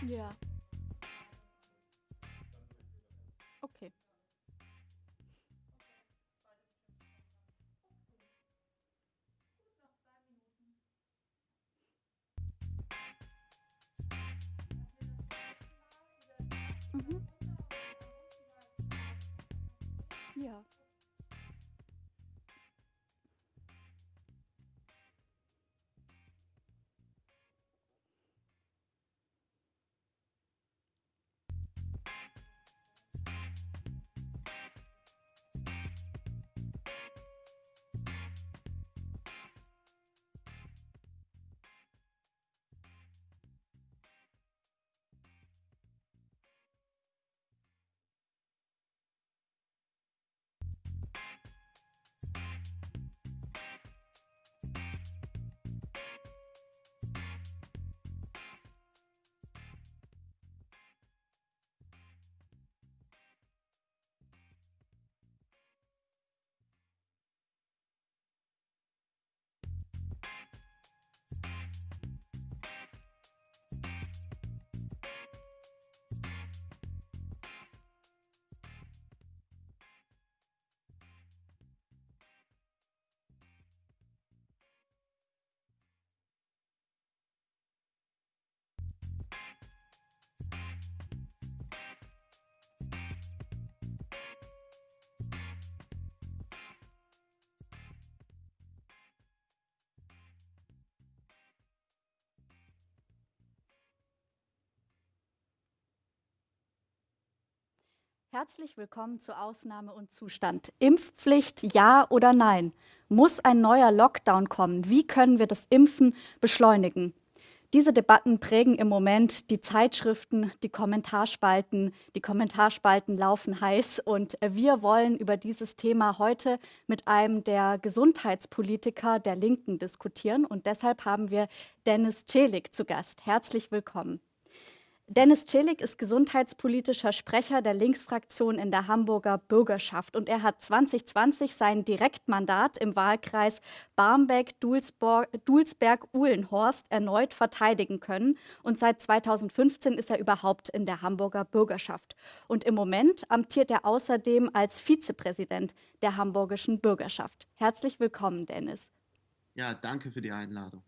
Ja. Okay. Mhm. Ja. Herzlich willkommen zu Ausnahme und Zustand. Impfpflicht, ja oder nein? Muss ein neuer Lockdown kommen? Wie können wir das Impfen beschleunigen? Diese Debatten prägen im Moment die Zeitschriften, die Kommentarspalten. Die Kommentarspalten laufen heiß und wir wollen über dieses Thema heute mit einem der Gesundheitspolitiker der Linken diskutieren. Und deshalb haben wir Dennis Celik zu Gast. Herzlich willkommen. Dennis Celik ist gesundheitspolitischer Sprecher der Linksfraktion in der Hamburger Bürgerschaft und er hat 2020 sein Direktmandat im Wahlkreis Barmbek-Dulsberg-Uhlenhorst erneut verteidigen können und seit 2015 ist er überhaupt in der Hamburger Bürgerschaft. Und im Moment amtiert er außerdem als Vizepräsident der Hamburgischen Bürgerschaft. Herzlich willkommen, Dennis. Ja, danke für die Einladung.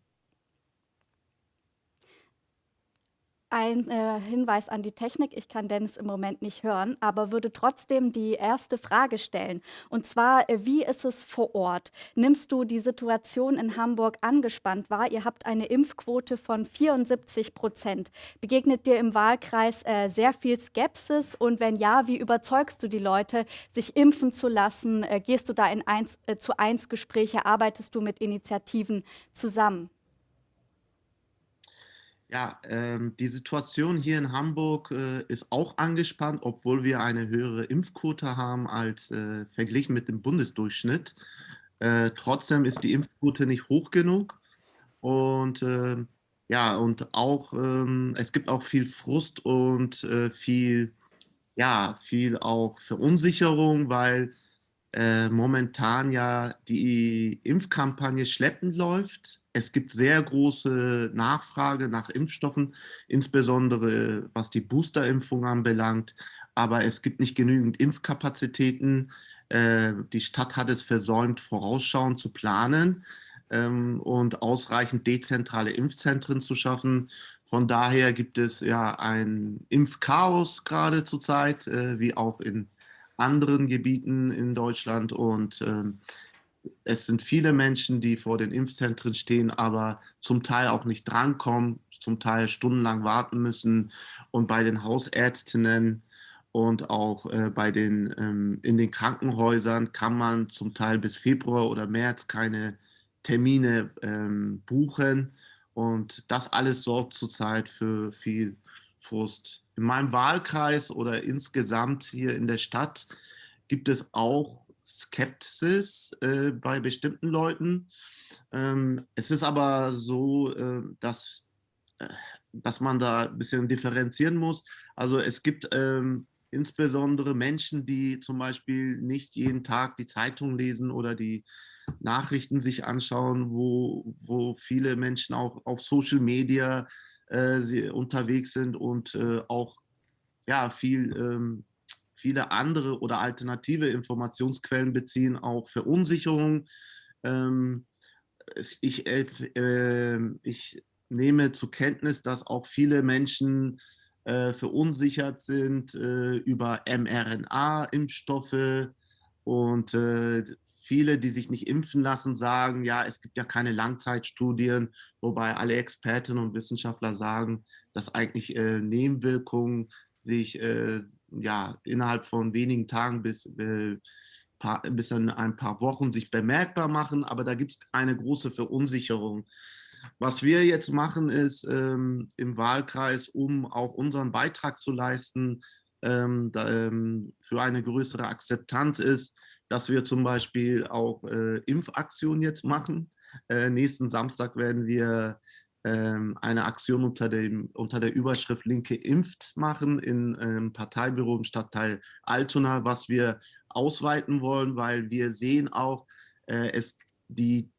Ein äh, Hinweis an die Technik, ich kann Dennis im Moment nicht hören, aber würde trotzdem die erste Frage stellen. Und zwar, äh, wie ist es vor Ort? Nimmst du die Situation in Hamburg angespannt wahr? Ihr habt eine Impfquote von 74 Prozent. Begegnet dir im Wahlkreis äh, sehr viel Skepsis? Und wenn ja, wie überzeugst du die Leute, sich impfen zu lassen? Äh, gehst du da in eins, äh, zu eins Gespräche? Arbeitest du mit Initiativen zusammen? Ja, ähm, die Situation hier in Hamburg äh, ist auch angespannt, obwohl wir eine höhere Impfquote haben als äh, verglichen mit dem Bundesdurchschnitt. Äh, trotzdem ist die Impfquote nicht hoch genug. Und ähm, ja, und auch ähm, es gibt auch viel Frust und äh, viel, ja, viel auch Verunsicherung, weil äh, momentan ja die Impfkampagne schleppend läuft. Es gibt sehr große Nachfrage nach Impfstoffen, insbesondere was die Boosterimpfung anbelangt. Aber es gibt nicht genügend Impfkapazitäten. Äh, die Stadt hat es versäumt, vorausschauend zu planen ähm, und ausreichend dezentrale Impfzentren zu schaffen. Von daher gibt es ja ein Impfchaos gerade zurzeit, äh, wie auch in anderen Gebieten in Deutschland. Und ähm, es sind viele Menschen, die vor den Impfzentren stehen, aber zum Teil auch nicht drankommen, zum Teil stundenlang warten müssen. Und bei den Hausärztinnen und auch äh, bei den, ähm, in den Krankenhäusern kann man zum Teil bis Februar oder März keine Termine ähm, buchen. Und das alles sorgt zurzeit für viel Frust. In meinem Wahlkreis oder insgesamt hier in der Stadt gibt es auch Skepsis äh, bei bestimmten Leuten. Ähm, es ist aber so, äh, dass, äh, dass man da ein bisschen differenzieren muss. Also es gibt ähm, insbesondere Menschen, die zum Beispiel nicht jeden Tag die Zeitung lesen oder die Nachrichten sich anschauen, wo, wo viele Menschen auch auf Social Media äh, unterwegs sind und äh, auch ja, viel, ähm, viele andere oder alternative Informationsquellen beziehen, auch Verunsicherung. Ähm, ich, äh, ich nehme zur Kenntnis, dass auch viele Menschen äh, verunsichert sind äh, über mRNA-Impfstoffe und äh, viele, die sich nicht impfen lassen, sagen, ja, es gibt ja keine Langzeitstudien, wobei alle Expertinnen und Wissenschaftler sagen, dass eigentlich äh, Nebenwirkungen sich äh, ja, innerhalb von wenigen Tagen bis, äh, paar, bis in ein paar Wochen sich bemerkbar machen, aber da gibt es eine große Verunsicherung. Was wir jetzt machen, ist ähm, im Wahlkreis, um auch unseren Beitrag zu leisten, ähm, da, ähm, für eine größere Akzeptanz ist, dass wir zum Beispiel auch äh, Impfaktionen jetzt machen. Äh, nächsten Samstag werden wir eine Aktion unter, dem, unter der Überschrift Linke impft machen in ähm, Parteibüro im Stadtteil Altona, was wir ausweiten wollen, weil wir sehen auch, äh, es, die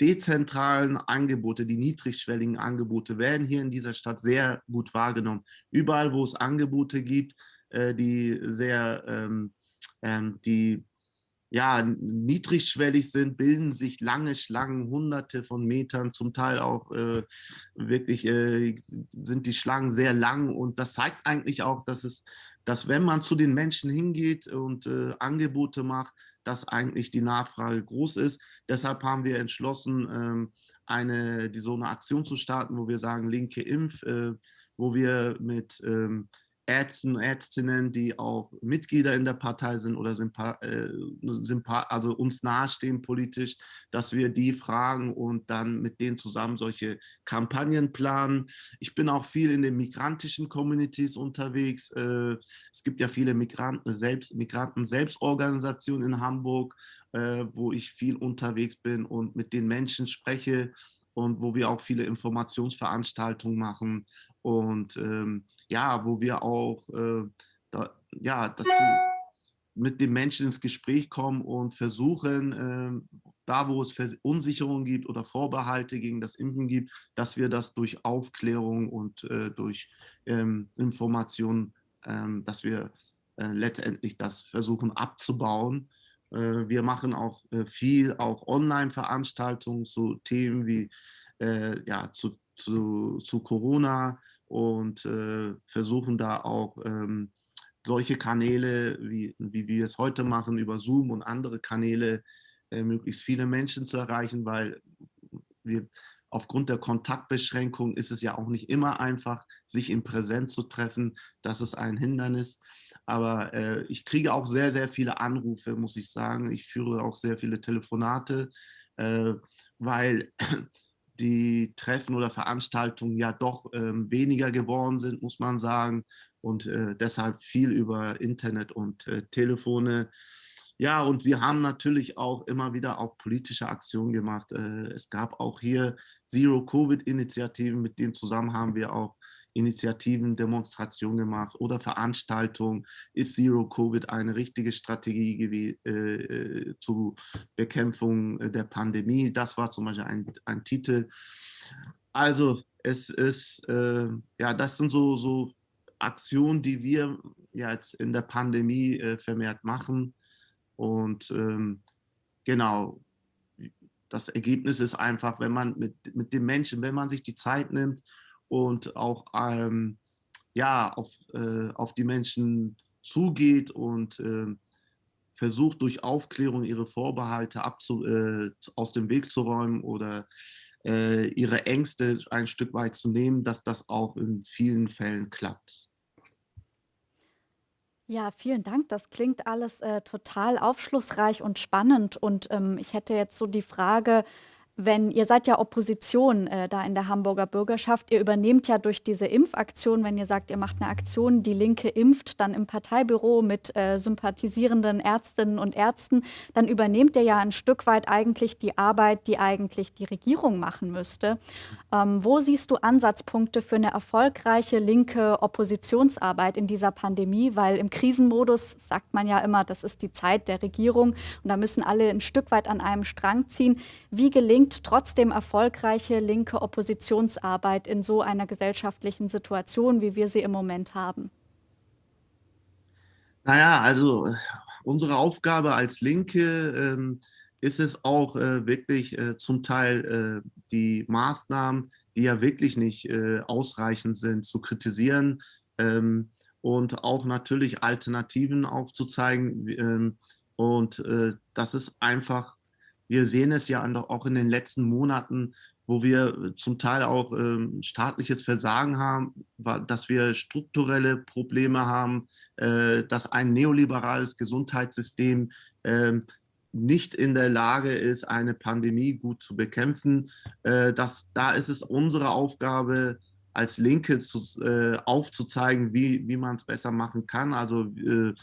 dezentralen Angebote, die niedrigschwelligen Angebote werden hier in dieser Stadt sehr gut wahrgenommen. Überall, wo es Angebote gibt, äh, die sehr, ähm, ähm, die ja, niedrigschwellig sind, bilden sich lange Schlangen, hunderte von Metern, zum Teil auch äh, wirklich äh, sind die Schlangen sehr lang und das zeigt eigentlich auch, dass es, dass wenn man zu den Menschen hingeht und äh, Angebote macht, dass eigentlich die Nachfrage groß ist. Deshalb haben wir entschlossen, ähm, eine, die, so eine Aktion zu starten, wo wir sagen, linke Impf, äh, wo wir mit ähm, Ärzten, Ärztinnen, die auch Mitglieder in der Partei sind oder Sympa äh, also uns nahestehen politisch, dass wir die fragen und dann mit denen zusammen solche Kampagnen planen. Ich bin auch viel in den migrantischen Communities unterwegs. Äh, es gibt ja viele Migranten selbst, Migranten Selbstorganisationen in Hamburg, äh, wo ich viel unterwegs bin und mit den Menschen spreche und wo wir auch viele Informationsveranstaltungen machen und ähm, ja, wo wir auch äh, da, ja, dazu mit den Menschen ins Gespräch kommen und versuchen, äh, da wo es Verunsicherungen gibt oder Vorbehalte gegen das Impfen gibt, dass wir das durch Aufklärung und äh, durch ähm, Information, ähm, dass wir äh, letztendlich das versuchen abzubauen. Äh, wir machen auch äh, viel, auch Online-Veranstaltungen zu Themen wie äh, ja, zu, zu, zu Corona, und äh, versuchen da auch ähm, solche Kanäle, wie, wie wir es heute machen, über Zoom und andere Kanäle, äh, möglichst viele Menschen zu erreichen, weil wir aufgrund der Kontaktbeschränkung ist es ja auch nicht immer einfach, sich in Präsenz zu treffen. Das ist ein Hindernis. Aber äh, ich kriege auch sehr, sehr viele Anrufe, muss ich sagen. Ich führe auch sehr viele Telefonate, äh, weil die Treffen oder Veranstaltungen ja doch ähm, weniger geworden sind, muss man sagen. Und äh, deshalb viel über Internet und äh, Telefone. Ja, und wir haben natürlich auch immer wieder auch politische Aktionen gemacht. Äh, es gab auch hier Zero-Covid-Initiativen, mit denen zusammen haben wir auch Initiativen, Demonstrationen gemacht oder Veranstaltungen. Ist Zero Covid eine richtige Strategie äh, äh, zur Bekämpfung der Pandemie? Das war zum Beispiel ein, ein Titel. Also es ist, äh, ja, das sind so, so Aktionen, die wir ja jetzt in der Pandemie äh, vermehrt machen. Und ähm, genau, das Ergebnis ist einfach, wenn man mit, mit den Menschen, wenn man sich die Zeit nimmt und auch ähm, ja, auf, äh, auf die Menschen zugeht und äh, versucht durch Aufklärung ihre Vorbehalte abzu, äh, aus dem Weg zu räumen oder äh, ihre Ängste ein Stück weit zu nehmen, dass das auch in vielen Fällen klappt. Ja, vielen Dank. Das klingt alles äh, total aufschlussreich und spannend. Und ähm, ich hätte jetzt so die Frage, wenn ihr seid ja Opposition äh, da in der Hamburger Bürgerschaft, ihr übernehmt ja durch diese Impfaktion, wenn ihr sagt, ihr macht eine Aktion, die Linke impft, dann im Parteibüro mit äh, sympathisierenden Ärztinnen und Ärzten, dann übernehmt ihr ja ein Stück weit eigentlich die Arbeit, die eigentlich die Regierung machen müsste. Ähm, wo siehst du Ansatzpunkte für eine erfolgreiche linke Oppositionsarbeit in dieser Pandemie? Weil im Krisenmodus sagt man ja immer, das ist die Zeit der Regierung und da müssen alle ein Stück weit an einem Strang ziehen. Wie gelingt gelingt trotzdem erfolgreiche linke Oppositionsarbeit in so einer gesellschaftlichen Situation, wie wir sie im Moment haben? Naja, also unsere Aufgabe als Linke ähm, ist es auch äh, wirklich äh, zum Teil äh, die Maßnahmen, die ja wirklich nicht äh, ausreichend sind, zu kritisieren ähm, und auch natürlich Alternativen aufzuzeigen. Ähm, und äh, das ist einfach, wir sehen es ja auch in den letzten Monaten, wo wir zum Teil auch ähm, staatliches Versagen haben, dass wir strukturelle Probleme haben, äh, dass ein neoliberales Gesundheitssystem äh, nicht in der Lage ist, eine Pandemie gut zu bekämpfen. Äh, das, da ist es unsere Aufgabe, als Linke zu, äh, aufzuzeigen, wie, wie man es besser machen kann. Also äh,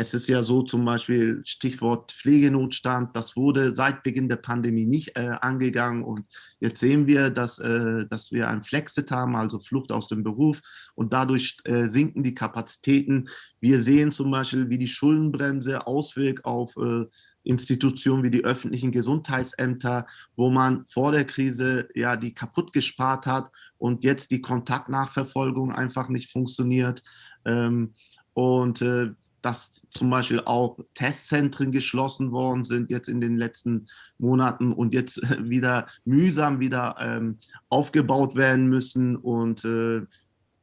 es ist ja so zum Beispiel Stichwort Pflegenotstand, das wurde seit Beginn der Pandemie nicht äh, angegangen und jetzt sehen wir, dass, äh, dass wir ein Flexit haben, also Flucht aus dem Beruf und dadurch äh, sinken die Kapazitäten. Wir sehen zum Beispiel, wie die Schuldenbremse auswirkt auf äh, Institutionen wie die öffentlichen Gesundheitsämter, wo man vor der Krise ja die kaputt gespart hat und jetzt die Kontaktnachverfolgung einfach nicht funktioniert. Ähm, und äh, dass zum Beispiel auch Testzentren geschlossen worden sind jetzt in den letzten Monaten und jetzt wieder mühsam wieder ähm, aufgebaut werden müssen und äh,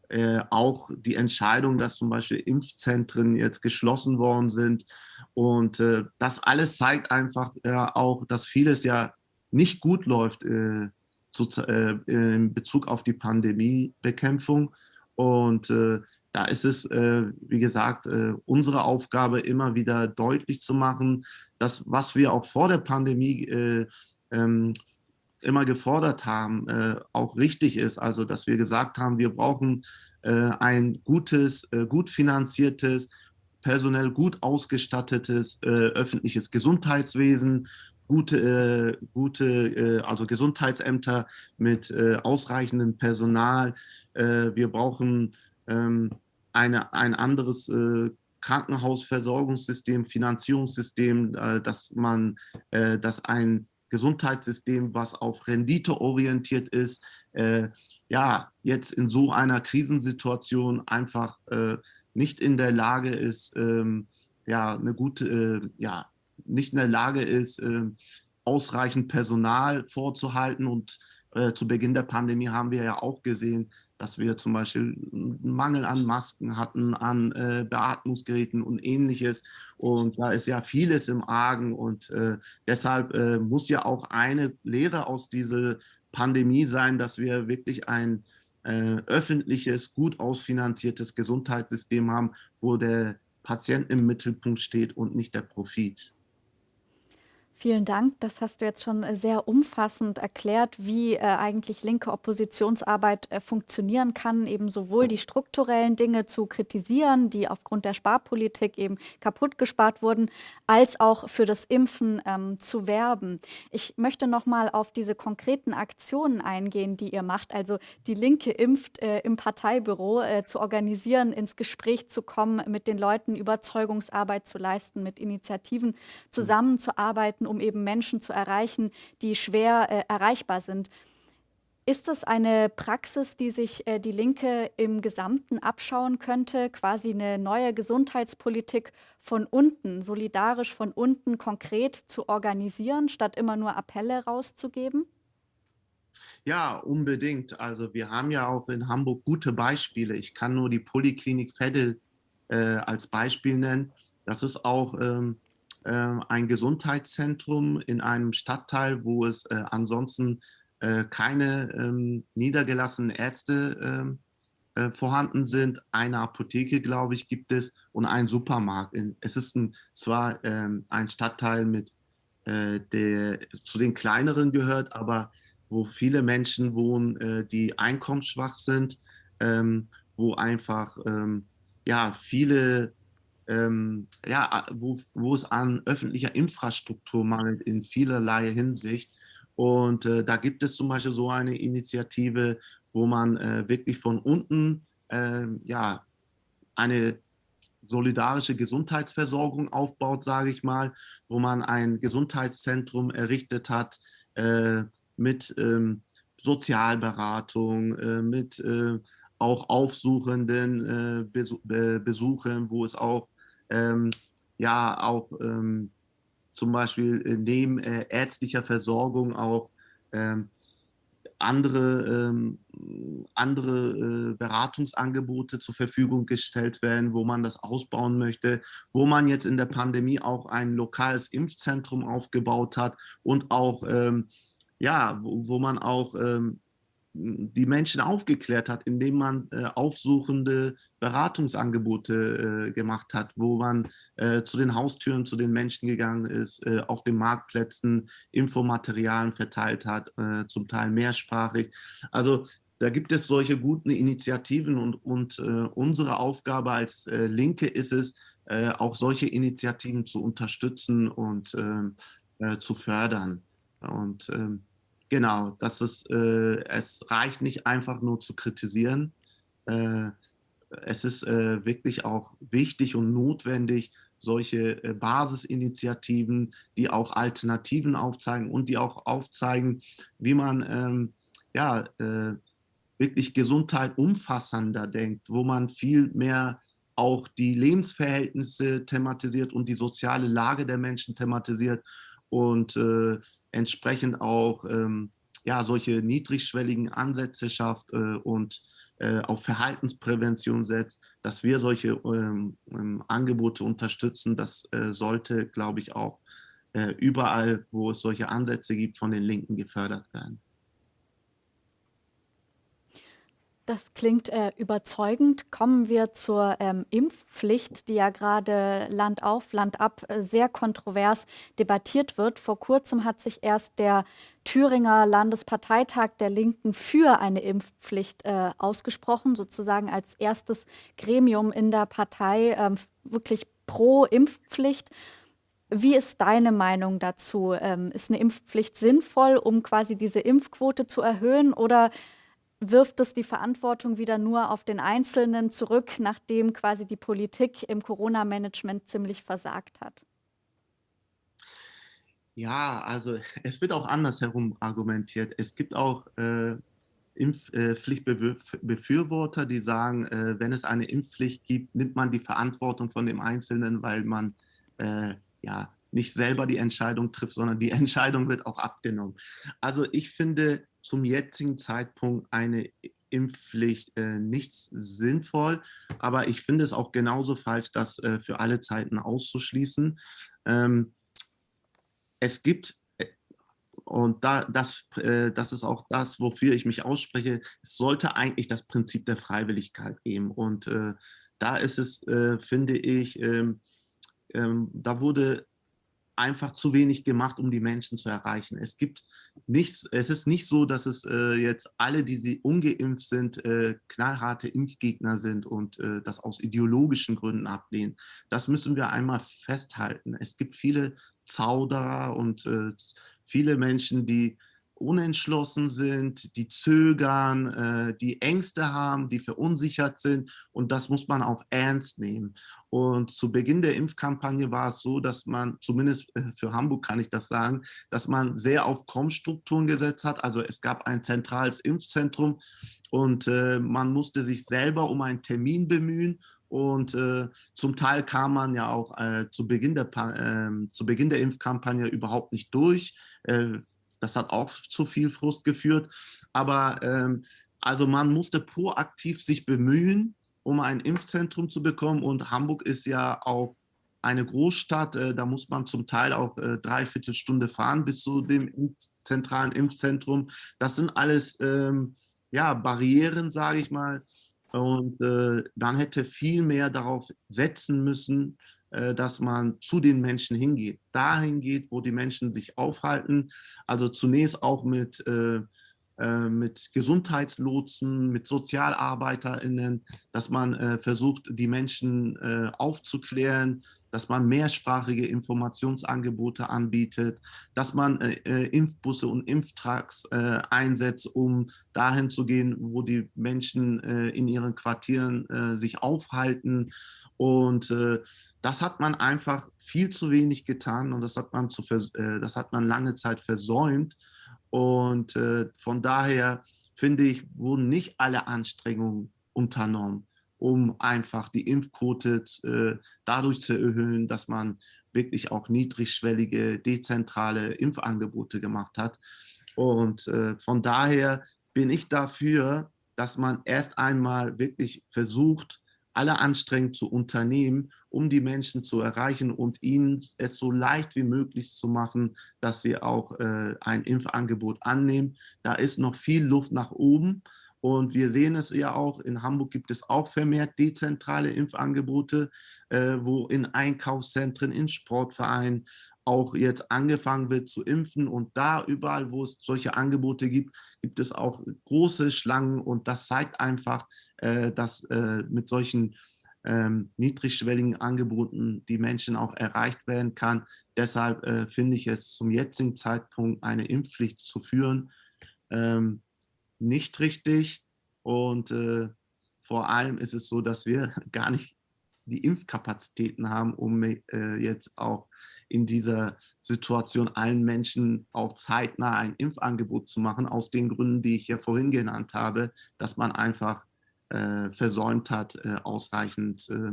äh, auch die Entscheidung, dass zum Beispiel Impfzentren jetzt geschlossen worden sind. Und äh, das alles zeigt einfach auch, dass vieles ja nicht gut läuft äh, zu, äh, in Bezug auf die Pandemiebekämpfung. Und äh, da ist es, äh, wie gesagt, äh, unsere Aufgabe, immer wieder deutlich zu machen, dass was wir auch vor der Pandemie äh, ähm, immer gefordert haben, äh, auch richtig ist. Also, dass wir gesagt haben, wir brauchen äh, ein gutes, äh, gut finanziertes, personell gut ausgestattetes öffentliches Gesundheitswesen, gute, gute also Gesundheitsämter mit ausreichendem Personal. wir brauchen ähm, eine, ein anderes äh, Krankenhausversorgungssystem, Finanzierungssystem, äh, dass man, äh, dass ein Gesundheitssystem, was auf Rendite orientiert ist, äh, ja, jetzt in so einer Krisensituation einfach äh, nicht in der Lage ist, ähm, ja, eine gute, äh, ja, nicht in der Lage ist, ähm, ausreichend Personal vorzuhalten. Und zu Beginn der Pandemie haben wir ja auch gesehen, dass wir zum Beispiel einen Mangel an Masken hatten, an äh, Beatmungsgeräten und ähnliches. Und da ist ja vieles im Argen und äh, deshalb äh, muss ja auch eine Lehre aus dieser Pandemie sein, dass wir wirklich ein äh, öffentliches, gut ausfinanziertes Gesundheitssystem haben, wo der Patient im Mittelpunkt steht und nicht der Profit. Vielen Dank. Das hast du jetzt schon äh, sehr umfassend erklärt, wie äh, eigentlich linke Oppositionsarbeit äh, funktionieren kann, eben sowohl die strukturellen Dinge zu kritisieren, die aufgrund der Sparpolitik eben kaputt gespart wurden, als auch für das Impfen ähm, zu werben. Ich möchte noch mal auf diese konkreten Aktionen eingehen, die ihr macht. Also die Linke impft äh, im Parteibüro äh, zu organisieren, ins Gespräch zu kommen, mit den Leuten Überzeugungsarbeit zu leisten, mit Initiativen zusammenzuarbeiten um eben Menschen zu erreichen, die schwer äh, erreichbar sind. Ist das eine Praxis, die sich äh, die Linke im Gesamten abschauen könnte, quasi eine neue Gesundheitspolitik von unten, solidarisch von unten konkret zu organisieren, statt immer nur Appelle rauszugeben? Ja, unbedingt. Also wir haben ja auch in Hamburg gute Beispiele. Ich kann nur die Poliklinik Veddel äh, als Beispiel nennen. Das ist auch ähm, äh, ein Gesundheitszentrum in einem Stadtteil, wo es äh, ansonsten äh, keine ähm, niedergelassenen Ärzte ähm, vorhanden sind. Eine Apotheke, glaube ich, gibt es und ein Supermarkt. Es ist ein, zwar ähm, ein Stadtteil, mit, der zu den kleineren gehört, aber wo viele Menschen wohnen, die einkommensschwach sind, wo einfach ja, viele ähm, ja, wo, wo es an öffentlicher Infrastruktur mangelt in vielerlei Hinsicht. Und äh, da gibt es zum Beispiel so eine Initiative, wo man äh, wirklich von unten äh, ja, eine solidarische Gesundheitsversorgung aufbaut, sage ich mal, wo man ein Gesundheitszentrum errichtet hat, äh, mit ähm, Sozialberatung, äh, mit äh, auch aufsuchenden Besuch, Besuchen, wo es auch ähm, ja auch ähm, zum Beispiel neben ärztlicher Versorgung auch ähm, andere, ähm, andere äh, Beratungsangebote zur Verfügung gestellt werden, wo man das ausbauen möchte, wo man jetzt in der Pandemie auch ein lokales Impfzentrum aufgebaut hat und auch, ähm, ja, wo, wo, man auch ähm, die Menschen aufgeklärt hat, indem man äh, aufsuchende Beratungsangebote äh, gemacht hat, wo man äh, zu den Haustüren, zu den Menschen gegangen ist, äh, auf den Marktplätzen Infomaterialien verteilt hat, äh, zum Teil mehrsprachig. Also da gibt es solche guten Initiativen und, und äh, unsere Aufgabe als Linke ist es, auch solche Initiativen zu unterstützen und ähm, zu fördern. Und ähm, Genau, das ist, äh, es reicht nicht einfach nur zu kritisieren. Äh, es ist äh, wirklich auch wichtig und notwendig, solche äh, Basisinitiativen, die auch Alternativen aufzeigen und die auch aufzeigen, wie man ähm, ja, äh, wirklich Gesundheit umfassender denkt, wo man viel mehr auch die Lebensverhältnisse thematisiert und die soziale Lage der Menschen thematisiert und äh, entsprechend auch ähm, ja, solche niedrigschwelligen Ansätze schafft äh, und äh, auf Verhaltensprävention setzt, dass wir solche ähm, ähm, Angebote unterstützen. Das äh, sollte, glaube ich, auch äh, überall, wo es solche Ansätze gibt, von den Linken gefördert werden. Das klingt äh, überzeugend. Kommen wir zur ähm, Impfpflicht, die ja gerade Land auf, Land ab äh, sehr kontrovers debattiert wird. Vor kurzem hat sich erst der Thüringer Landesparteitag der Linken für eine Impfpflicht äh, ausgesprochen, sozusagen als erstes Gremium in der Partei ähm, wirklich pro Impfpflicht. Wie ist deine Meinung dazu? Ähm, ist eine Impfpflicht sinnvoll, um quasi diese Impfquote zu erhöhen oder wirft es die Verantwortung wieder nur auf den Einzelnen zurück, nachdem quasi die Politik im Corona-Management ziemlich versagt hat? Ja, also es wird auch andersherum argumentiert. Es gibt auch äh, Impfpflichtbefürworter, die sagen, äh, wenn es eine Impfpflicht gibt, nimmt man die Verantwortung von dem Einzelnen, weil man äh, ja nicht selber die Entscheidung trifft, sondern die Entscheidung wird auch abgenommen. Also ich finde, zum jetzigen Zeitpunkt eine Impfpflicht äh, nicht sinnvoll, aber ich finde es auch genauso falsch, das äh, für alle Zeiten auszuschließen. Ähm, es gibt, äh, und da, das, äh, das ist auch das, wofür ich mich ausspreche, es sollte eigentlich das Prinzip der Freiwilligkeit geben. Und äh, da ist es, äh, finde ich, ähm, ähm, da wurde einfach zu wenig gemacht, um die Menschen zu erreichen. Es gibt nichts, es ist nicht so, dass es äh, jetzt alle, die sie ungeimpft sind, äh, knallharte Impfgegner sind und äh, das aus ideologischen Gründen ablehnen. Das müssen wir einmal festhalten. Es gibt viele Zauderer und äh, viele Menschen, die unentschlossen sind, die zögern, äh, die Ängste haben, die verunsichert sind und das muss man auch ernst nehmen. Und zu Beginn der Impfkampagne war es so, dass man, zumindest äh, für Hamburg kann ich das sagen, dass man sehr auf Kommstrukturen gesetzt hat. Also es gab ein zentrales Impfzentrum und äh, man musste sich selber um einen Termin bemühen und äh, zum Teil kam man ja auch äh, zu, Beginn der, äh, zu Beginn der Impfkampagne überhaupt nicht durch. Das hat auch zu viel Frust geführt. Aber ähm, also man musste proaktiv sich bemühen, um ein Impfzentrum zu bekommen. Und Hamburg ist ja auch eine Großstadt, äh, da muss man zum Teil auch äh, dreiviertel Stunde fahren bis zu dem Impf zentralen Impfzentrum. Das sind alles ähm, ja, Barrieren, sage ich mal. Und äh, dann hätte viel mehr darauf setzen müssen, dass man zu den Menschen hingeht, dahin geht, wo die Menschen sich aufhalten. Also zunächst auch mit, äh, äh mit Gesundheitslotsen, mit SozialarbeiterInnen, dass man äh, versucht, die Menschen äh, aufzuklären, dass man mehrsprachige Informationsangebote anbietet, dass man äh, äh, Impfbusse und Impftracks äh, einsetzt, um dahin zu gehen, wo die Menschen äh, in ihren Quartieren äh, sich aufhalten. Und äh, das hat man einfach viel zu wenig getan und das hat man, zu das hat man lange Zeit versäumt. Und von daher finde ich, wurden nicht alle Anstrengungen unternommen, um einfach die Impfquote äh, dadurch zu erhöhen, dass man wirklich auch niedrigschwellige, dezentrale Impfangebote gemacht hat. Und äh, von daher bin ich dafür, dass man erst einmal wirklich versucht, alle Anstrengungen zu unternehmen, um die Menschen zu erreichen und ihnen es so leicht wie möglich zu machen, dass sie auch äh, ein Impfangebot annehmen. Da ist noch viel Luft nach oben. Und wir sehen es ja auch, in Hamburg gibt es auch vermehrt dezentrale Impfangebote, äh, wo in Einkaufszentren, in Sportvereinen auch jetzt angefangen wird zu impfen. Und da überall, wo es solche Angebote gibt, gibt es auch große Schlangen. Und das zeigt einfach, äh, dass äh, mit solchen ähm, niedrigschwelligen Angeboten die Menschen auch erreicht werden kann. Deshalb äh, finde ich es zum jetzigen Zeitpunkt eine Impfpflicht zu führen ähm, nicht richtig. Und äh, vor allem ist es so, dass wir gar nicht die Impfkapazitäten haben, um äh, jetzt auch in dieser Situation allen Menschen auch zeitnah ein Impfangebot zu machen, aus den Gründen, die ich ja vorhin genannt habe, dass man einfach äh, versäumt hat, äh, ausreichend äh,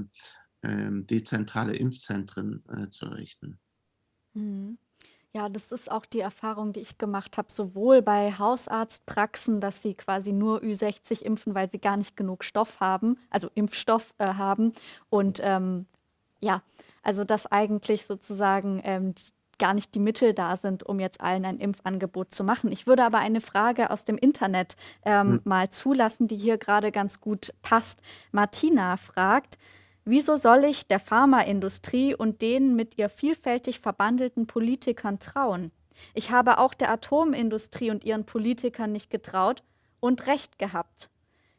ähm, dezentrale Impfzentren äh, zu errichten. Mhm. Ja, das ist auch die Erfahrung, die ich gemacht habe, sowohl bei Hausarztpraxen, dass sie quasi nur Ü60 impfen, weil sie gar nicht genug Stoff haben, also Impfstoff äh, haben. Und ähm, ja, also dass eigentlich sozusagen ähm, gar nicht die Mittel da sind, um jetzt allen ein Impfangebot zu machen. Ich würde aber eine Frage aus dem Internet ähm, hm. mal zulassen, die hier gerade ganz gut passt. Martina fragt, Wieso soll ich der Pharmaindustrie und den mit ihr vielfältig verbandelten Politikern trauen? Ich habe auch der Atomindustrie und ihren Politikern nicht getraut und recht gehabt.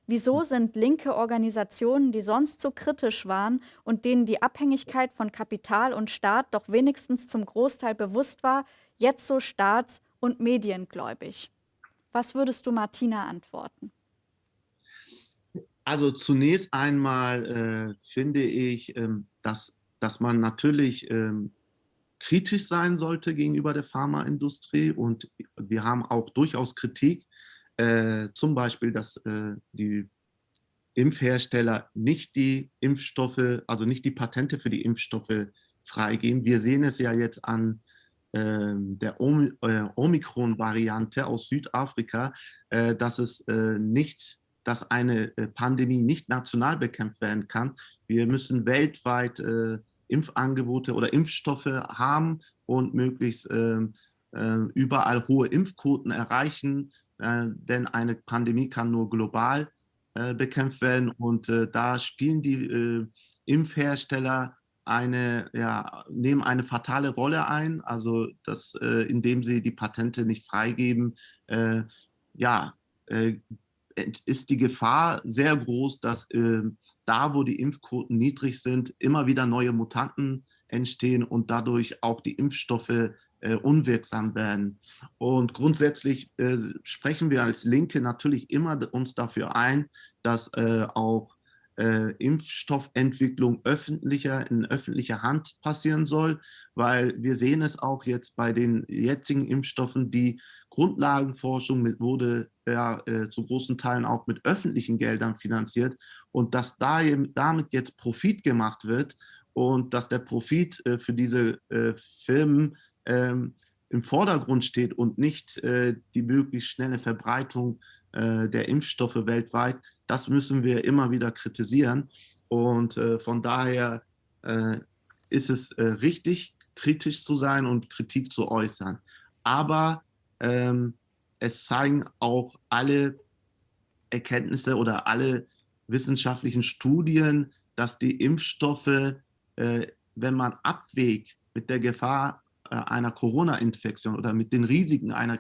Wieso sind linke Organisationen, die sonst so kritisch waren und denen die Abhängigkeit von Kapital und Staat doch wenigstens zum Großteil bewusst war, jetzt so staats- und mediengläubig? Was würdest du Martina antworten? Also zunächst einmal äh, finde ich, ähm, dass, dass man natürlich ähm, kritisch sein sollte gegenüber der Pharmaindustrie und wir haben auch durchaus Kritik, äh, zum Beispiel, dass äh, die Impfhersteller nicht die Impfstoffe, also nicht die Patente für die Impfstoffe freigeben. Wir sehen es ja jetzt an ähm, der äh, Omikron-Variante aus Südafrika, äh, dass es äh, nicht dass eine äh, Pandemie nicht national bekämpft werden kann. Wir müssen weltweit äh, Impfangebote oder Impfstoffe haben und möglichst äh, äh, überall hohe Impfquoten erreichen, äh, denn eine Pandemie kann nur global äh, bekämpft werden und da spielen die Impfhersteller eine, ja, nehmen eine fatale Rolle ein, also dass, indem sie die Patente nicht freigeben, ja, ist die Gefahr sehr groß, dass äh, da, wo die Impfquoten niedrig sind, immer wieder neue Mutanten entstehen und dadurch auch die Impfstoffe äh, unwirksam werden. Und grundsätzlich äh, sprechen wir als Linke natürlich immer uns dafür ein, dass äh, auch äh, Impfstoffentwicklung öffentlicher, in öffentlicher Hand passieren soll, weil wir sehen es auch jetzt bei den jetzigen Impfstoffen, die Grundlagenforschung mit, wurde ja, äh, zu großen Teilen auch mit öffentlichen Geldern finanziert und dass da, damit jetzt Profit gemacht wird und dass der Profit äh, für diese äh, Firmen ähm, im Vordergrund steht und nicht äh, die möglichst schnelle Verbreitung der Impfstoffe weltweit, das müssen wir immer wieder kritisieren. Und äh, von daher äh, ist es äh, richtig, kritisch zu sein und Kritik zu äußern. Aber ähm, es zeigen auch alle Erkenntnisse oder alle wissenschaftlichen Studien, dass die Impfstoffe, äh, wenn man abwägt mit der Gefahr äh, einer Corona-Infektion oder mit den Risiken einer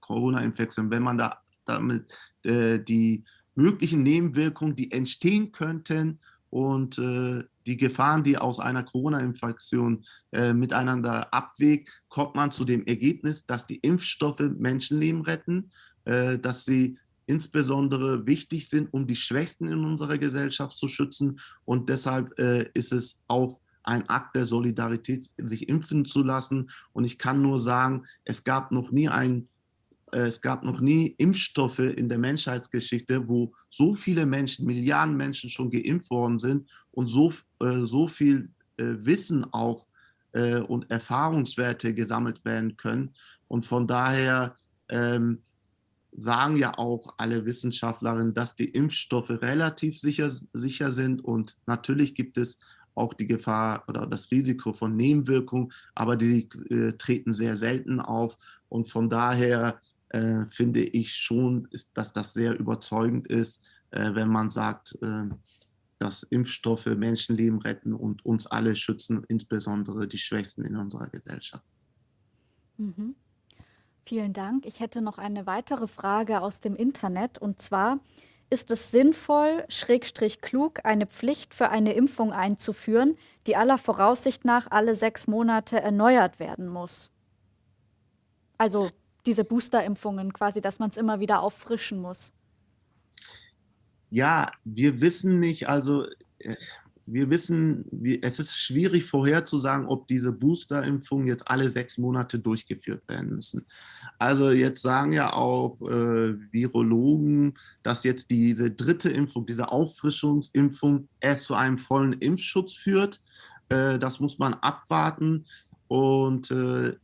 Corona-Infektion, wenn man da damit äh, die möglichen Nebenwirkungen, die entstehen könnten und äh, die Gefahren, die aus einer Corona-Infektion äh, miteinander abwägt, kommt man zu dem Ergebnis, dass die Impfstoffe Menschenleben retten, äh, dass sie insbesondere wichtig sind, um die Schwächsten in unserer Gesellschaft zu schützen. Und deshalb äh, ist es auch ein Akt der Solidarität, sich impfen zu lassen. Und ich kann nur sagen, es gab noch nie einen es gab noch nie Impfstoffe in der Menschheitsgeschichte, wo so viele Menschen, Milliarden Menschen schon geimpft worden sind und so, äh, so viel äh, Wissen auch und Erfahrungswerte gesammelt werden können. Und von daher ähm, sagen ja auch alle Wissenschaftlerinnen, dass die Impfstoffe relativ sicher, sicher sind und natürlich gibt es auch die Gefahr oder das Risiko von Nebenwirkungen, aber die äh, treten sehr selten auf und von daher äh, finde ich schon, ist, dass das sehr überzeugend ist, äh, wenn man sagt, äh, dass Impfstoffe Menschenleben retten und uns alle schützen, insbesondere die Schwächsten in unserer Gesellschaft. Mhm. Vielen Dank. Ich hätte noch eine weitere Frage aus dem Internet und zwar, ist es sinnvoll, schrägstrich klug, eine Pflicht für eine Impfung einzuführen, die aller Voraussicht nach alle sechs Monate erneuert werden muss? Also diese Boosterimpfungen quasi, dass man es immer wieder auffrischen muss. Ja, wir wissen nicht, also äh, wir wissen, es ist schwierig vorherzusagen, ob diese Boosterimpfungen jetzt alle sechs Monate durchgeführt werden müssen. Also jetzt sagen ja auch äh, Virologen, dass jetzt diese dritte Impfung, diese Auffrischungsimpfung erst zu einem vollen Impfschutz führt. Äh, das muss man abwarten und äh,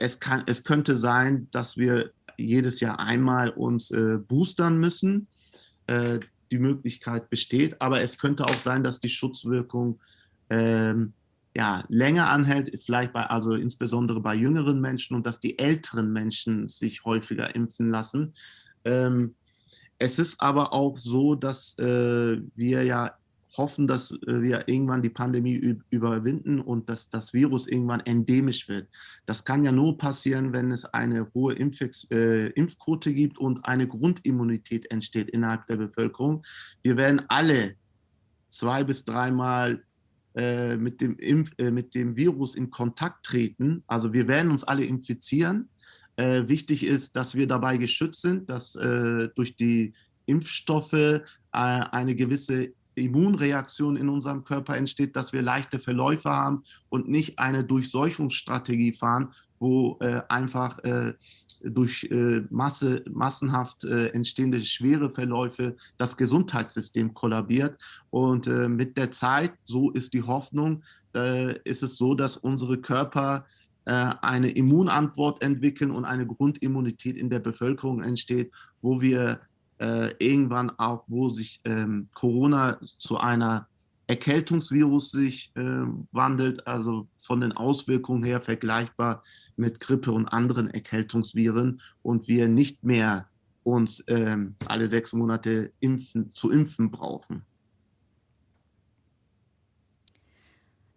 es, kann, es könnte sein, dass wir jedes Jahr einmal uns äh, boostern müssen. Äh, die Möglichkeit besteht. Aber es könnte auch sein, dass die Schutzwirkung ähm, ja, länger anhält, vielleicht bei, also insbesondere bei jüngeren Menschen und dass die älteren Menschen sich häufiger impfen lassen. Ähm, es ist aber auch so, dass äh, wir ja hoffen, dass äh, wir irgendwann die Pandemie überwinden und dass das Virus irgendwann endemisch wird. Das kann ja nur passieren, wenn es eine hohe äh, Impfquote gibt und eine Grundimmunität entsteht innerhalb der Bevölkerung. Wir werden alle zwei bis dreimal äh, mit, dem Impf äh, mit dem Virus in Kontakt treten. Also wir werden uns alle infizieren. Äh, wichtig ist, dass wir dabei geschützt sind, dass äh, durch die Impfstoffe eine gewisse Immunreaktion in unserem Körper entsteht, dass wir leichte Verläufe haben und nicht eine Durchseuchungsstrategie fahren, wo äh, einfach äh, durch äh, Masse, massenhaft äh, entstehende schwere Verläufe das Gesundheitssystem kollabiert. Und äh, mit der Zeit, so ist die Hoffnung, äh, ist es so, dass unsere Körper eine Immunantwort entwickeln und eine Grundimmunität in der Bevölkerung entsteht, wo wir äh, irgendwann auch, wo sich ähm, Corona zu einer Erkältungsvirus sich äh, wandelt, also von den Auswirkungen her vergleichbar mit Grippe und anderen Erkältungsviren und wir nicht mehr uns ähm, alle sechs Monate impfen, zu impfen brauchen.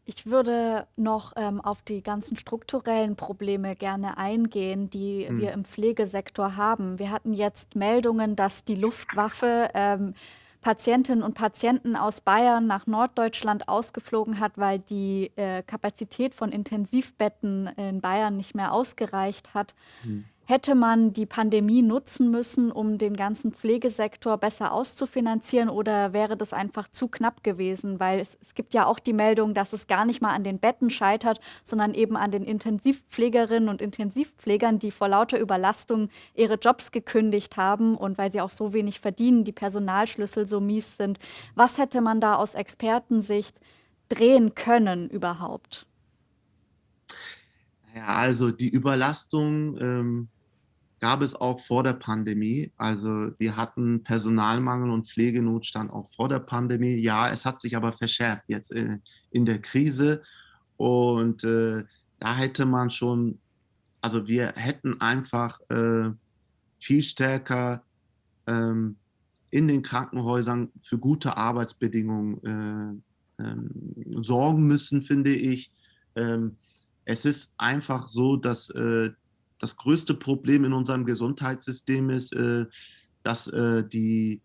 Ich würde noch ähm, auf die ganzen strukturellen Probleme gerne eingehen, die hm. wir im Pflegesektor haben. Wir hatten jetzt Meldungen, dass die Luftwaffe ähm, Patientinnen und Patienten aus Bayern nach Norddeutschland ausgeflogen hat, weil die äh, Kapazität von Intensivbetten in Bayern nicht mehr ausgereicht hat. Hm. Hätte man die Pandemie nutzen müssen, um den ganzen Pflegesektor besser auszufinanzieren oder wäre das einfach zu knapp gewesen? Weil es, es, gibt ja auch die Meldung, dass es gar nicht mal an den Betten scheitert, sondern eben an den Intensivpflegerinnen und Intensivpflegern, die vor lauter Überlastung ihre Jobs gekündigt haben und weil sie auch so wenig verdienen, die Personalschlüssel so mies sind. Was hätte man da aus Expertensicht drehen können überhaupt? Ja, also die Überlastung ähm, gab es auch vor der Pandemie. Also wir hatten Personalmangel und Pflegenotstand auch vor der Pandemie. Ja, es hat sich aber verschärft jetzt in, in der Krise. Und äh, da hätte man schon, also wir hätten einfach äh, viel stärker ähm, in den Krankenhäusern für gute Arbeitsbedingungen äh, ähm, sorgen müssen, finde ich. Ähm, es ist einfach so, dass äh, das größte Problem in unserem Gesundheitssystem ist, äh, dass äh, die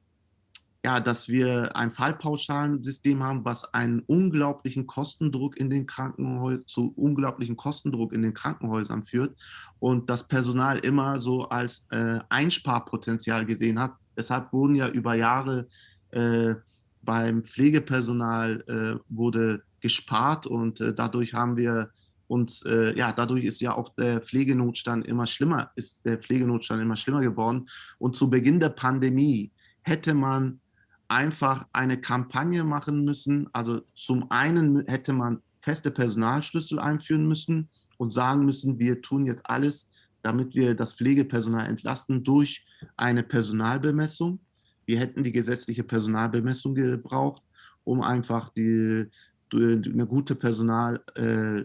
ja, dass wir ein Fallpauschalensystem haben, was einen unglaublichen Kostendruck in den Krankenhäusern zu unglaublichen Kostendruck in den Krankenhäusern führt und das Personal immer so als äh, Einsparpotenzial gesehen hat. Deshalb wurden ja über Jahre äh, beim Pflegepersonal äh, wurde gespart und äh, dadurch haben wir Und äh, ja, dadurch ist ja auch der Pflegenotstand immer schlimmer, ist der Pflegenotstand immer schlimmer geworden. Und zu Beginn der Pandemie hätte man einfach eine Kampagne machen müssen. Also zum einen hätte man feste Personalschlüssel einführen müssen und sagen müssen, wir tun jetzt alles, damit wir das Pflegepersonal entlasten durch eine Personalbemessung. Wir hätten die gesetzliche Personalbemessung gebraucht, um einfach die, eine gute Personal, äh,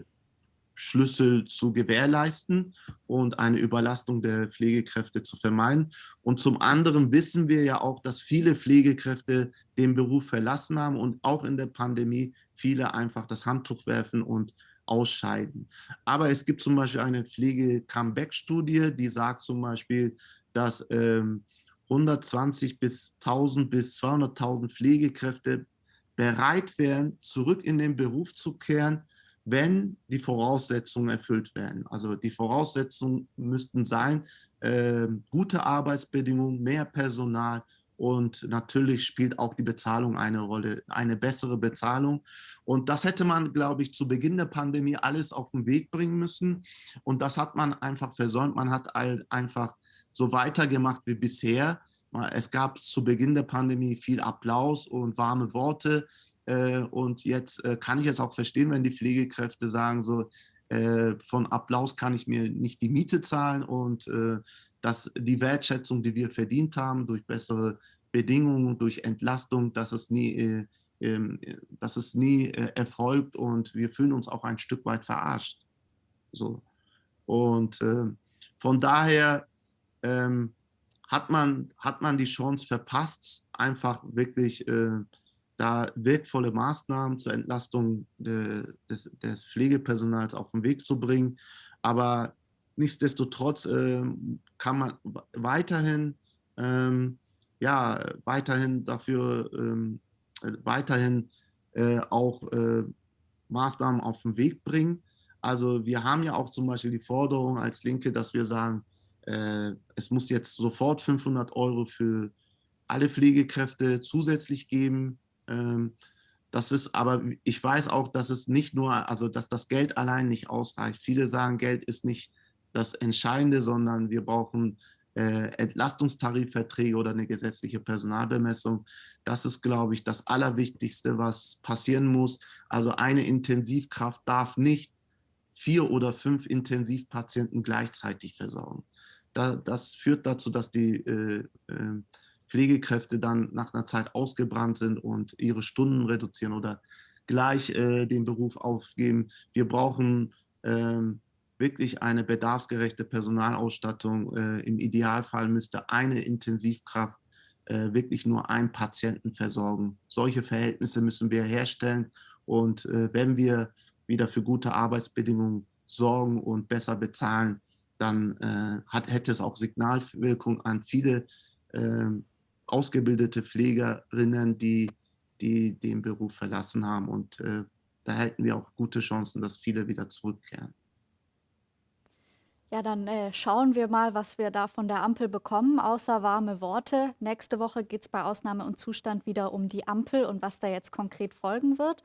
Schlüssel zu gewährleisten und eine Überlastung der Pflegekräfte zu vermeiden. Und zum anderen wissen wir ja auch, dass viele Pflegekräfte den Beruf verlassen haben und auch in der Pandemie viele einfach das Handtuch werfen und ausscheiden. Aber es gibt zum Beispiel eine Pflege-Comeback-Studie, die sagt zum Beispiel, dass ähm, 120 bis 1000 bis 200.000 Pflegekräfte bereit wären, zurück in den Beruf zu kehren, wenn die Voraussetzungen erfüllt werden. Also die Voraussetzungen müssten sein, äh, gute Arbeitsbedingungen, mehr Personal und natürlich spielt auch die Bezahlung eine Rolle, eine bessere Bezahlung. Und das hätte man, glaube ich, zu Beginn der Pandemie alles auf den Weg bringen müssen. Und das hat man einfach versäumt. Man hat einfach so weitergemacht wie bisher. Es gab zu Beginn der Pandemie viel Applaus und warme Worte. Äh, und jetzt äh, kann ich es auch verstehen, wenn die Pflegekräfte sagen, so äh, von Applaus kann ich mir nicht die Miete zahlen und dass die Wertschätzung, die wir verdient haben, durch bessere Bedingungen, durch Entlastung, dass es nie, ähm, dass es nie erfolgt und wir fühlen uns auch ein Stück weit verarscht. So. Und von daher ähm, hat, man, hat man die Chance verpasst, einfach wirklich da wirkvolle Maßnahmen zur Entlastung de, des, des, Pflegepersonals auf den Weg zu bringen. Aber nichtsdestotrotz äh, kann man weiterhin, ähm, ja, weiterhin dafür, ähm, äh, weiterhin äh, auch äh, Maßnahmen auf den Weg bringen. Also wir haben ja auch zum Beispiel die Forderung als Linke, dass wir sagen, äh, es muss jetzt sofort 500 Euro für alle Pflegekräfte zusätzlich geben, das ist aber, ich weiß auch, dass es nicht nur, also dass das Geld allein nicht ausreicht. Viele sagen, Geld ist nicht das Entscheidende, sondern wir brauchen äh, Entlastungstarifverträge oder eine gesetzliche Personalbemessung. Das ist, glaube ich, das Allerwichtigste, was passieren muss. Also eine Intensivkraft darf nicht vier oder fünf Intensivpatienten gleichzeitig versorgen. Da, das führt dazu, dass die äh, äh, Pflegekräfte dann nach einer Zeit ausgebrannt sind und ihre Stunden reduzieren oder gleich äh, den Beruf aufgeben. Wir brauchen ähm, wirklich eine bedarfsgerechte Personalausstattung. Äh, Im Idealfall müsste eine Intensivkraft äh, wirklich nur einen Patienten versorgen. Solche Verhältnisse müssen wir herstellen und äh, wenn wir wieder für gute Arbeitsbedingungen sorgen und besser bezahlen, dann äh, hat, hätte es auch Signalwirkung an viele ähm, ausgebildete Pflegerinnen, die, die den Beruf verlassen haben. Und äh, da hätten wir auch gute Chancen, dass viele wieder zurückkehren. Ja, dann äh, schauen wir mal, was wir da von der Ampel bekommen, außer warme Worte. Nächste Woche geht es bei Ausnahme und Zustand wieder um die Ampel und was da jetzt konkret folgen wird.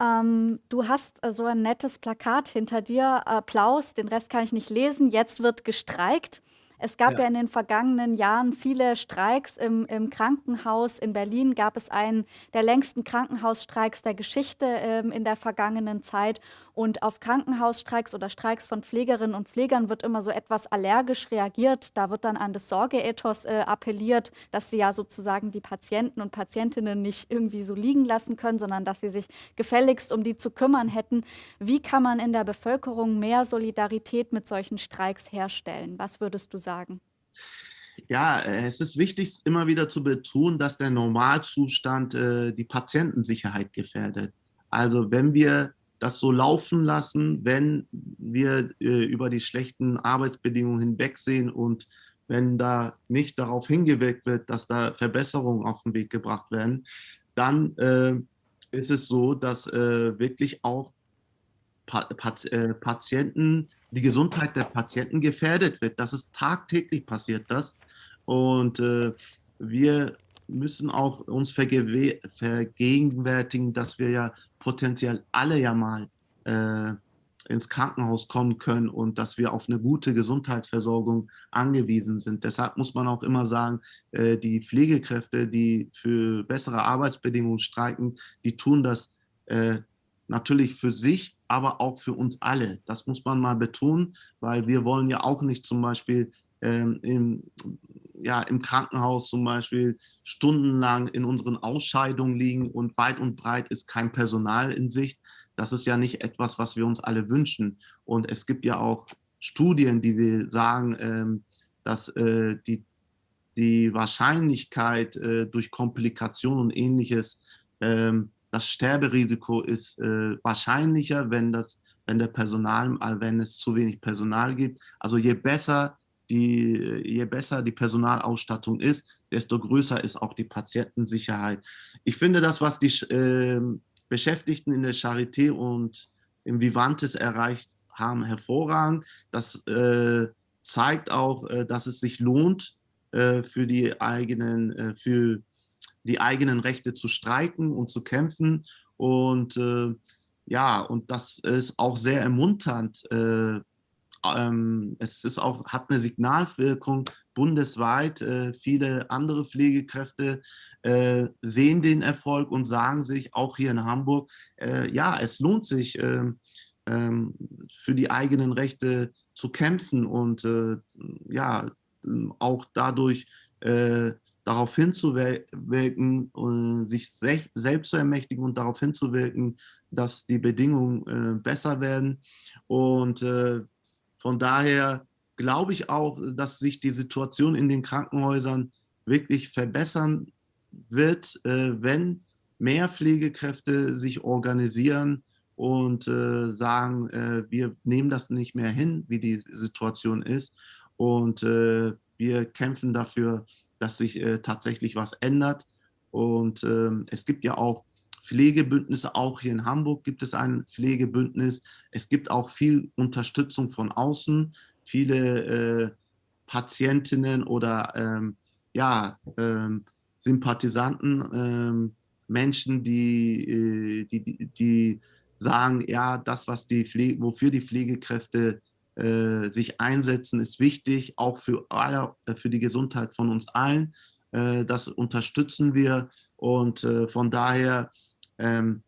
Ähm, du hast äh, so ein nettes Plakat hinter dir, Applaus, den Rest kann ich nicht lesen, jetzt wird gestreikt. Es gab ja. ja in den vergangenen Jahren viele Streiks im, im, Krankenhaus. In Berlin gab es einen der längsten Krankenhausstreiks der Geschichte ähm, in der vergangenen Zeit. Und auf Krankenhausstreiks oder Streiks von Pflegerinnen und Pflegern wird immer so etwas allergisch reagiert. Da wird dann an das Sorgeethos äh, appelliert, dass sie ja sozusagen die Patienten und Patientinnen nicht irgendwie so liegen lassen können, sondern dass sie sich gefälligst um die zu kümmern hätten. Wie kann man in der Bevölkerung mehr Solidarität mit solchen Streiks herstellen? Was würdest du sagen? Ja, es ist wichtig, immer wieder zu betonen, dass der Normalzustand äh, die Patientensicherheit gefährdet. Also wenn wir das so laufen lassen, wenn wir äh, über die schlechten Arbeitsbedingungen hinwegsehen und wenn da nicht darauf hingewirkt wird, dass da Verbesserungen auf den Weg gebracht werden, dann äh, ist es so, dass äh, wirklich auch pa Pat äh, Patienten, die Gesundheit der Patienten gefährdet wird. Das ist tagtäglich passiert das. Und äh, wir müssen auch uns vergegenwärtigen, dass wir ja potenziell alle ja mal äh, ins Krankenhaus kommen können und dass wir auf eine gute Gesundheitsversorgung angewiesen sind. Deshalb muss man auch immer sagen, äh, die Pflegekräfte, die für bessere Arbeitsbedingungen streiken, die tun das äh, natürlich für sich, aber auch für uns alle. Das muss man mal betonen, weil wir wollen ja auch nicht zum Beispiel ähm, im, ja, im Krankenhaus zum Beispiel stundenlang in unseren Ausscheidungen liegen und weit und breit ist kein Personal in Sicht. Das ist ja nicht etwas, was wir uns alle wünschen. Und es gibt ja auch Studien, die wir sagen, ähm, dass äh, die, die Wahrscheinlichkeit äh, durch Komplikationen und ähnliches, ähm, das Sterberisiko ist äh, wahrscheinlicher, wenn, das, wenn, der Personal, wenn es zu wenig Personal gibt. Also je besser die, je besser die Personalausstattung ist, desto größer ist auch die Patientensicherheit. Ich finde das, was die äh, Beschäftigten in der Charité und im Vivantes erreicht haben, hervorragend. Das äh, zeigt auch, äh, dass es sich lohnt, äh, für, die eigenen, äh, für die eigenen Rechte zu streiken und zu kämpfen. Und äh, ja, und das ist auch sehr ermunternd, ähm, es ist auch, hat eine Signalwirkung bundesweit. Äh, viele andere Pflegekräfte äh, sehen den Erfolg und sagen sich, auch hier in Hamburg, äh, ja, es lohnt sich, ähm, ähm, für die eigenen Rechte zu kämpfen und äh, ja, auch dadurch äh, darauf hinzuwirken, äh, sich selbst zu ermächtigen und darauf hinzuwirken, dass die Bedingungen besser werden. Und von daher glaube ich auch, dass sich die Situation in den Krankenhäusern wirklich verbessern wird, äh, wenn mehr Pflegekräfte sich organisieren und äh, sagen, äh, wir nehmen das nicht mehr hin, wie die Situation ist. Und wir kämpfen dafür, dass sich tatsächlich was ändert. Und ähm, es gibt ja auch Pflegebündnisse, auch hier in Hamburg gibt es ein Pflegebündnis. Es gibt auch viel Unterstützung von außen, viele äh, Patientinnen oder ähm, ja, ähm, Sympathisanten, ähm, Menschen, die, äh, die, die, die, sagen, ja, das, was die Pflege, wofür die Pflegekräfte äh, sich einsetzen, ist wichtig, auch für, alle, äh, für die Gesundheit von uns allen. Äh, das unterstützen wir und äh, von daher ähm,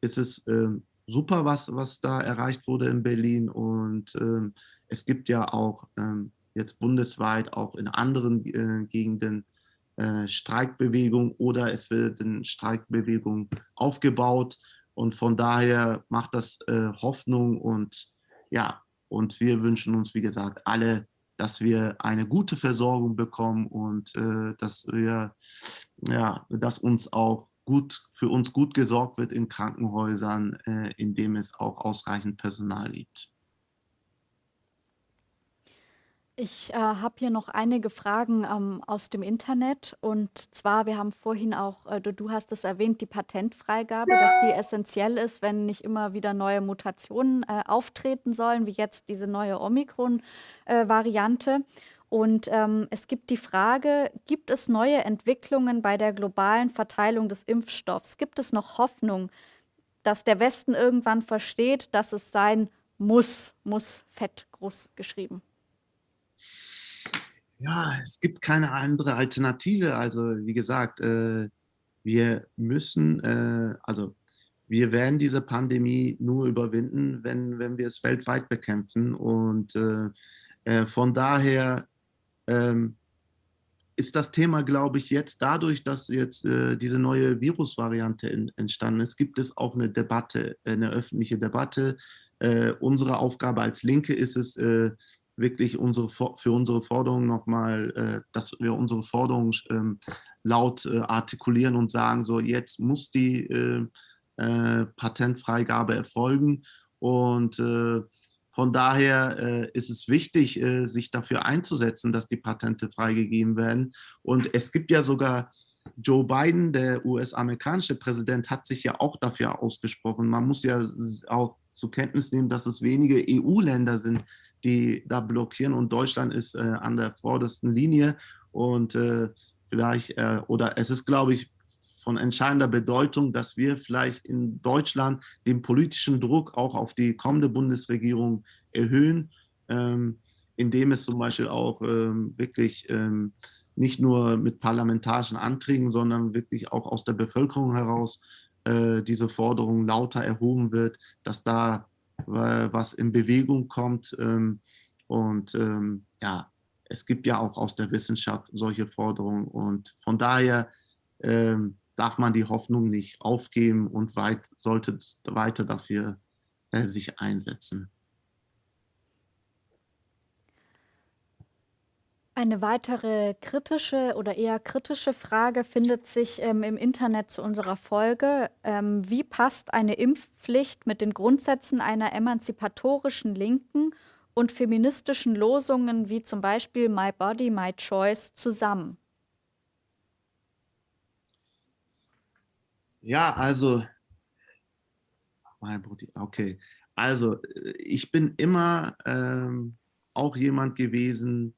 ist es ähm, super, was, was da erreicht wurde in Berlin. Und ähm, es gibt ja auch ähm, jetzt bundesweit auch in anderen äh, Gegenden äh, Streikbewegung oder es wird eine Streikbewegung aufgebaut. Und von daher macht das Hoffnung und ja, und wir wünschen uns, wie gesagt, alle, dass wir eine gute Versorgung bekommen und äh, dass wir, ja, dass uns auch gut, für uns gut gesorgt wird in Krankenhäusern, äh, in dem es auch ausreichend Personal gibt. Ich äh, habe hier noch einige Fragen ähm, aus dem Internet. Und zwar, wir haben vorhin auch, äh, du, du, hast es erwähnt, die Patentfreigabe, dass die essentiell ist, wenn nicht immer wieder neue Mutationen äh, auftreten sollen, wie jetzt diese neue Omikron-Variante. Äh, und ähm, es gibt die Frage, gibt es neue Entwicklungen bei der globalen Verteilung des Impfstoffs? Gibt es noch Hoffnung, dass der Westen irgendwann versteht, dass es sein muss, muss fett groß geschrieben? Ja, es gibt keine andere Alternative. Also wie gesagt, äh, wir müssen, äh, also wir werden diese Pandemie nur überwinden, wenn, wenn wir es weltweit bekämpfen. Und äh, äh von daher ähm, ist das Thema, glaube ich, jetzt dadurch, dass jetzt äh, diese neue Virusvariante entstanden ist, gibt es auch eine Debatte, eine öffentliche Debatte. Äh, unsere Aufgabe als Linke ist es, wirklich unsere, für unsere Forderungen nochmal, äh, dass wir unsere Forderungen ähm, laut äh, artikulieren und sagen, so jetzt muss die äh, Patentfreigabe erfolgen und von daher ist es wichtig, sich dafür einzusetzen, dass die Patente freigegeben werden. Und es gibt ja sogar Joe Biden, der US-amerikanische Präsident, hat sich ja auch dafür ausgesprochen. Man muss ja auch zur Kenntnis nehmen, dass es wenige EU-Länder sind, die da blockieren. Und Deutschland ist äh, an der vordersten Linie. Und äh, vielleicht, äh, oder es ist, glaube ich, von entscheidender Bedeutung, dass wir vielleicht in Deutschland den politischen Druck auch auf die kommende Bundesregierung erhöhen, ähm, indem es zum Beispiel auch ähm, wirklich ähm, nicht nur mit parlamentarischen Anträgen, sondern wirklich auch aus der Bevölkerung heraus äh, diese Forderung lauter erhoben wird, dass da was in Bewegung kommt. Ähm, und ähm, ja, es gibt ja auch aus der Wissenschaft solche Forderungen. Und von daher ähm, darf man die Hoffnung nicht aufgeben und weit, sollte weiter dafür äh, sich einsetzen. Eine weitere kritische oder eher kritische Frage findet sich ähm, im Internet zu unserer Folge. Ähm, wie passt eine Impfpflicht mit den Grundsätzen einer emanzipatorischen Linken und feministischen Losungen wie zum Beispiel My Body, My Choice zusammen? Ja, also, My Body, okay. Also, ich bin immer ähm, auch jemand gewesen,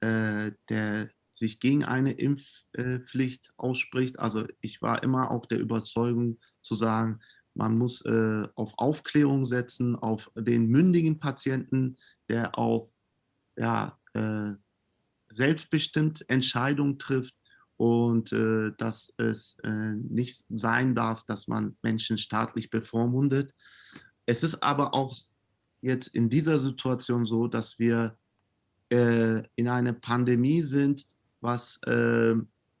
äh, der sich gegen eine Impfpflicht ausspricht. Also ich war immer auch der Überzeugung zu sagen, man muss äh, auf Aufklärung setzen, auf den mündigen Patienten, der auch ja, äh, selbstbestimmt Entscheidungen trifft und äh, dass es äh, nicht sein darf, dass man Menschen staatlich bevormundet. Es ist aber auch jetzt in dieser Situation so, dass wir äh, in einer Pandemie sind, was, äh,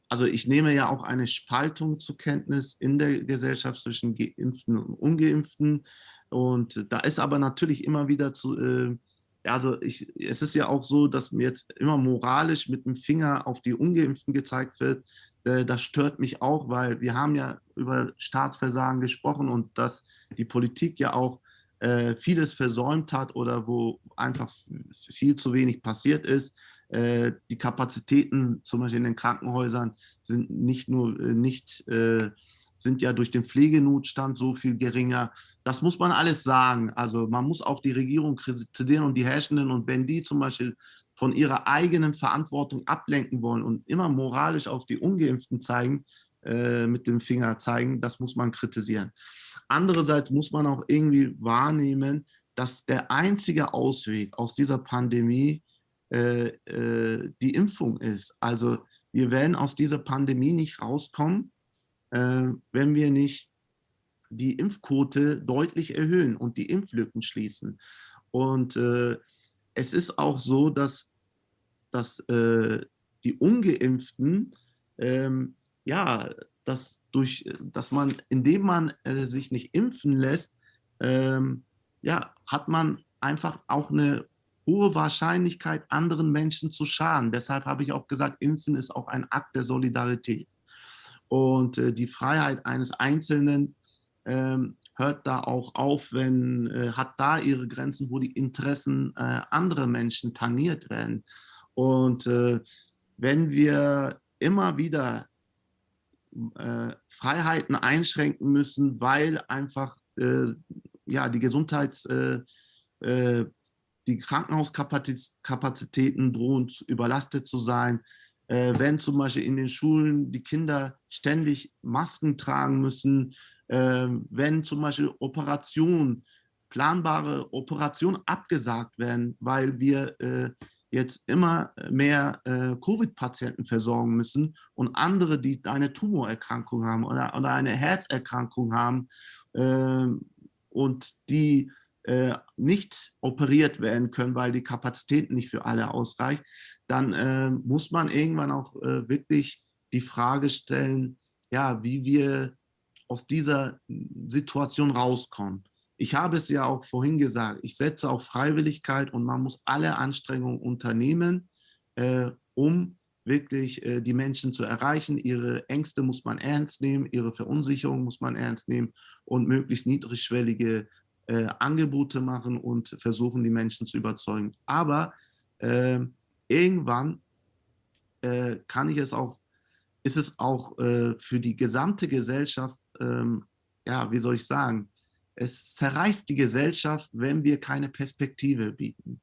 also ich nehme ja auch eine Spaltung zur Kenntnis in der Gesellschaft zwischen Geimpften und Ungeimpften. Und da ist aber natürlich immer wieder zu, äh, also ich, es ist ja auch so, dass mir jetzt immer moralisch mit dem Finger auf die Ungeimpften gezeigt wird. Äh, das stört mich auch, weil wir haben ja über Staatsversagen gesprochen und dass die Politik ja auch äh, vieles versäumt hat oder wo einfach viel zu wenig passiert ist. Äh, die Kapazitäten zum Beispiel in den Krankenhäusern sind nicht nur äh, nicht äh, sind ja durch den Pflegenotstand so viel geringer. Das muss man alles sagen. Also man muss auch die Regierung kritisieren und die Herrschenden und wenn die zum Beispiel von ihrer eigenen Verantwortung ablenken wollen und immer moralisch auf die Ungeimpften zeigen, äh, mit dem Finger zeigen, das muss man kritisieren. Andererseits muss man auch irgendwie wahrnehmen, dass der einzige Ausweg aus dieser Pandemie äh, äh, die Impfung ist. Also wir werden aus dieser Pandemie nicht rauskommen, äh, wenn wir nicht die Impfquote deutlich erhöhen und die Impflücken schließen. Und äh, es ist auch so, dass, dass äh, die Ungeimpften ähm, ja, dass, durch, dass man, indem man äh, sich nicht impfen lässt, ähm, ja, hat man einfach auch eine hohe Wahrscheinlichkeit, anderen Menschen zu schaden. Deshalb habe ich auch gesagt, Impfen ist auch ein Akt der Solidarität. Und äh, die Freiheit eines Einzelnen ähm, hört da auch auf, wenn, äh, hat da ihre Grenzen, wo die Interessen äh, anderer Menschen tangiert werden. Und äh, wenn wir immer wieder äh, Freiheiten einschränken müssen, weil einfach äh, ja, die Gesundheits-, äh, äh, die Krankenhauskapazitäten drohen überlastet zu sein. Äh, wenn zum Beispiel in den Schulen die Kinder ständig Masken tragen müssen, äh, wenn zum Beispiel Operationen, planbare Operationen abgesagt werden, weil wir jetzt immer mehr äh, Covid-Patienten versorgen müssen und andere, die eine Tumorerkrankung haben oder, oder eine Herzerkrankung haben äh, und die äh, nicht operiert werden können, weil die Kapazität nicht für alle ausreicht, dann äh, muss man irgendwann auch äh, wirklich die Frage stellen, ja, wie wir aus dieser Situation rauskommen ich habe es ja auch vorhin gesagt, ich setze auf Freiwilligkeit und man muss alle Anstrengungen unternehmen, äh, um wirklich äh, die Menschen zu erreichen. Ihre Ängste muss man ernst nehmen, ihre Verunsicherung muss man ernst nehmen und möglichst niedrigschwellige äh, Angebote machen und versuchen, die Menschen zu überzeugen. Aber ähm, irgendwann äh, kann ich es auch, ist es auch äh, für die gesamte Gesellschaft, ähm, ja, wie soll ich sagen, es zerreißt die Gesellschaft, wenn wir keine Perspektive bieten.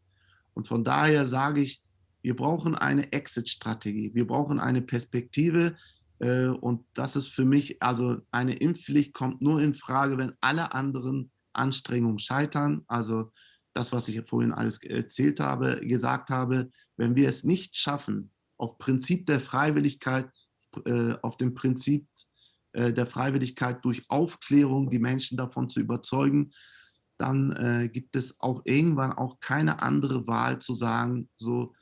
Und von daher sage ich, wir brauchen eine Exit-Strategie. Wir brauchen eine Perspektive, Äh, und das ist für mich, also eine Impfpflicht kommt nur in Frage, wenn alle anderen Anstrengungen scheitern. Also das, was ich vorhin alles erzählt habe, gesagt habe, wenn wir es nicht schaffen, auf Prinzip der Freiwilligkeit, äh, auf dem Prinzip der Freiwilligkeit durch Aufklärung die Menschen davon zu überzeugen, dann äh, gibt es auch irgendwann auch keine andere Wahl zu sagen, so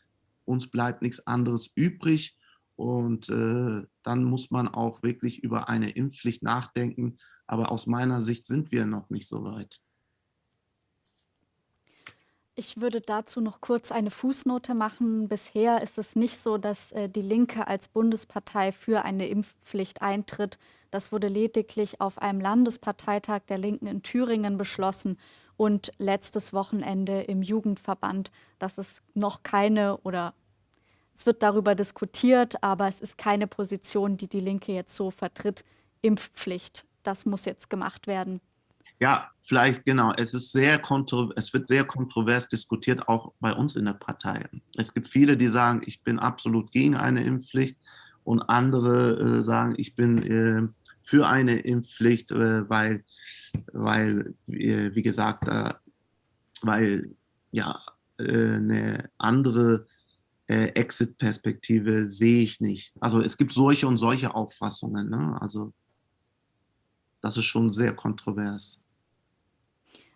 uns bleibt nichts anderes übrig und äh, dann muss man auch wirklich über eine Impfpflicht nachdenken. Aber aus meiner Sicht sind wir noch nicht so weit. Ich würde dazu noch kurz eine Fußnote machen. Bisher ist es nicht so, dass äh, die Linke als Bundespartei für eine Impfpflicht eintritt. Das wurde lediglich auf einem Landesparteitag der Linken in Thüringen beschlossen und letztes Wochenende im Jugendverband. Das ist noch keine oder es wird darüber diskutiert, aber es ist keine Position, die die Linke jetzt so vertritt. Impfpflicht, das muss jetzt gemacht werden. Ja, vielleicht genau. Es ist sehr es wird sehr kontrovers diskutiert, auch bei uns in der Partei. Es gibt viele, die sagen, ich bin absolut gegen eine Impfpflicht und andere äh, sagen, ich bin äh, für eine Impfpflicht, äh, weil, weil wie gesagt, äh, weil ja äh, eine andere äh, Exit-Perspektive sehe ich nicht. Also es gibt solche und solche Auffassungen. Ne? Also das ist schon sehr kontrovers.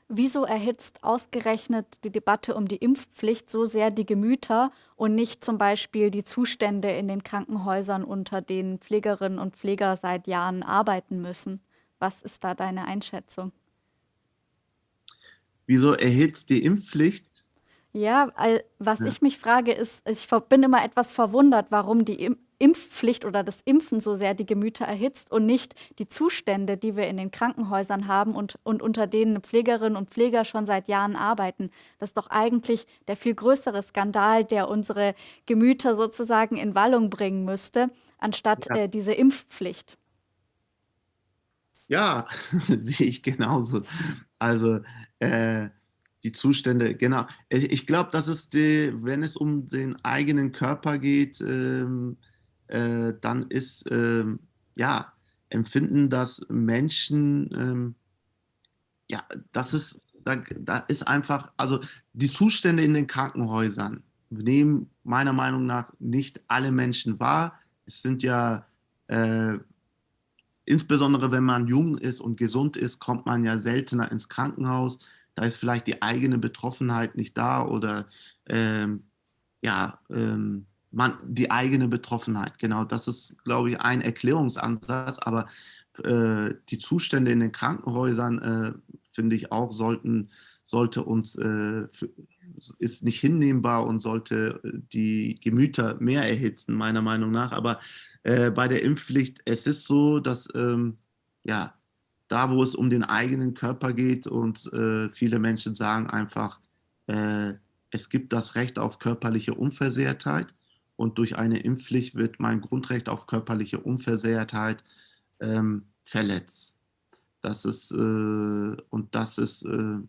Wieso erhitzt ausgerechnet die Debatte um die Impfpflicht so sehr die Gemüter und nicht zum Beispiel die Zustände in den Krankenhäusern, unter denen Pflegerinnen und Pfleger seit Jahren arbeiten müssen? Was ist da deine Einschätzung? Wieso erhitzt die Impfpflicht ja, was ja. ich mich frage, ist, ich bin immer etwas verwundert, warum die Impfpflicht oder das Impfen so sehr die Gemüter erhitzt und nicht die Zustände, die wir in den Krankenhäusern haben und, und unter denen Pflegerinnen und Pfleger schon seit Jahren arbeiten. Das ist doch eigentlich der viel größere Skandal, der unsere Gemüter sozusagen in Wallung bringen müsste, anstatt ja. äh, diese Impfpflicht. Ja, sehe ich genauso. Also äh, die Zustände, genau. Ich glaube, das ist die, wenn es um den eigenen Körper geht, ähm, äh, dann ist, ähm, ja, empfinden das Menschen, ähm, ja, das ist, da, da ist einfach, also die Zustände in den Krankenhäusern nehmen meiner Meinung nach nicht alle Menschen wahr. Es sind ja, äh, insbesondere wenn man jung ist und gesund ist, kommt man ja seltener ins Krankenhaus da ist vielleicht die eigene Betroffenheit nicht da oder ähm, ja, ähm, man, die eigene Betroffenheit. Genau, das ist, glaube ich, ein Erklärungsansatz, aber äh, die Zustände in den Krankenhäusern, äh, finde ich auch, sollten, sollte uns, äh, ist nicht hinnehmbar und sollte äh, die Gemüter mehr erhitzen, meiner Meinung nach. Aber äh, bei der Impfpflicht, es ist so, dass ähm, ja, da, wo es um den eigenen Körper geht und äh, viele Menschen sagen einfach, es gibt das Recht auf körperliche Unversehrtheit und durch eine Impfpflicht wird mein Grundrecht auf körperliche Unversehrtheit ähm, verletzt. Das ist, äh, und das ist, äh,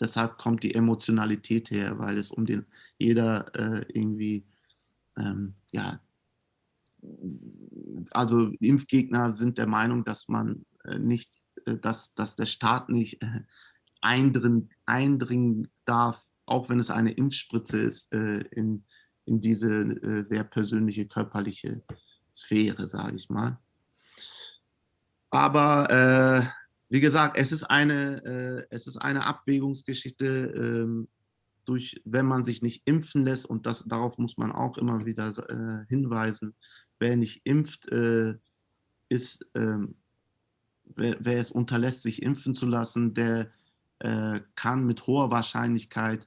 deshalb kommt die Emotionalität her, weil es um den, jeder äh, irgendwie, ähm, ja, also Impfgegner sind der Meinung, dass man äh, nicht äh, dass, dass der Staat nicht äh, eindringen, eindringen darf, auch wenn es eine Impfspritze ist, in, in diese sehr persönliche körperliche Sphäre, sage ich mal. Aber äh, wie gesagt, es ist eine, äh, es ist eine Abwägungsgeschichte, äh, durch, wenn man sich nicht impfen lässt, und das, darauf muss man auch immer wieder hinweisen, wer nicht impft, ist ähm, wer, wer, es unterlässt, sich impfen zu lassen, der äh, kann mit hoher Wahrscheinlichkeit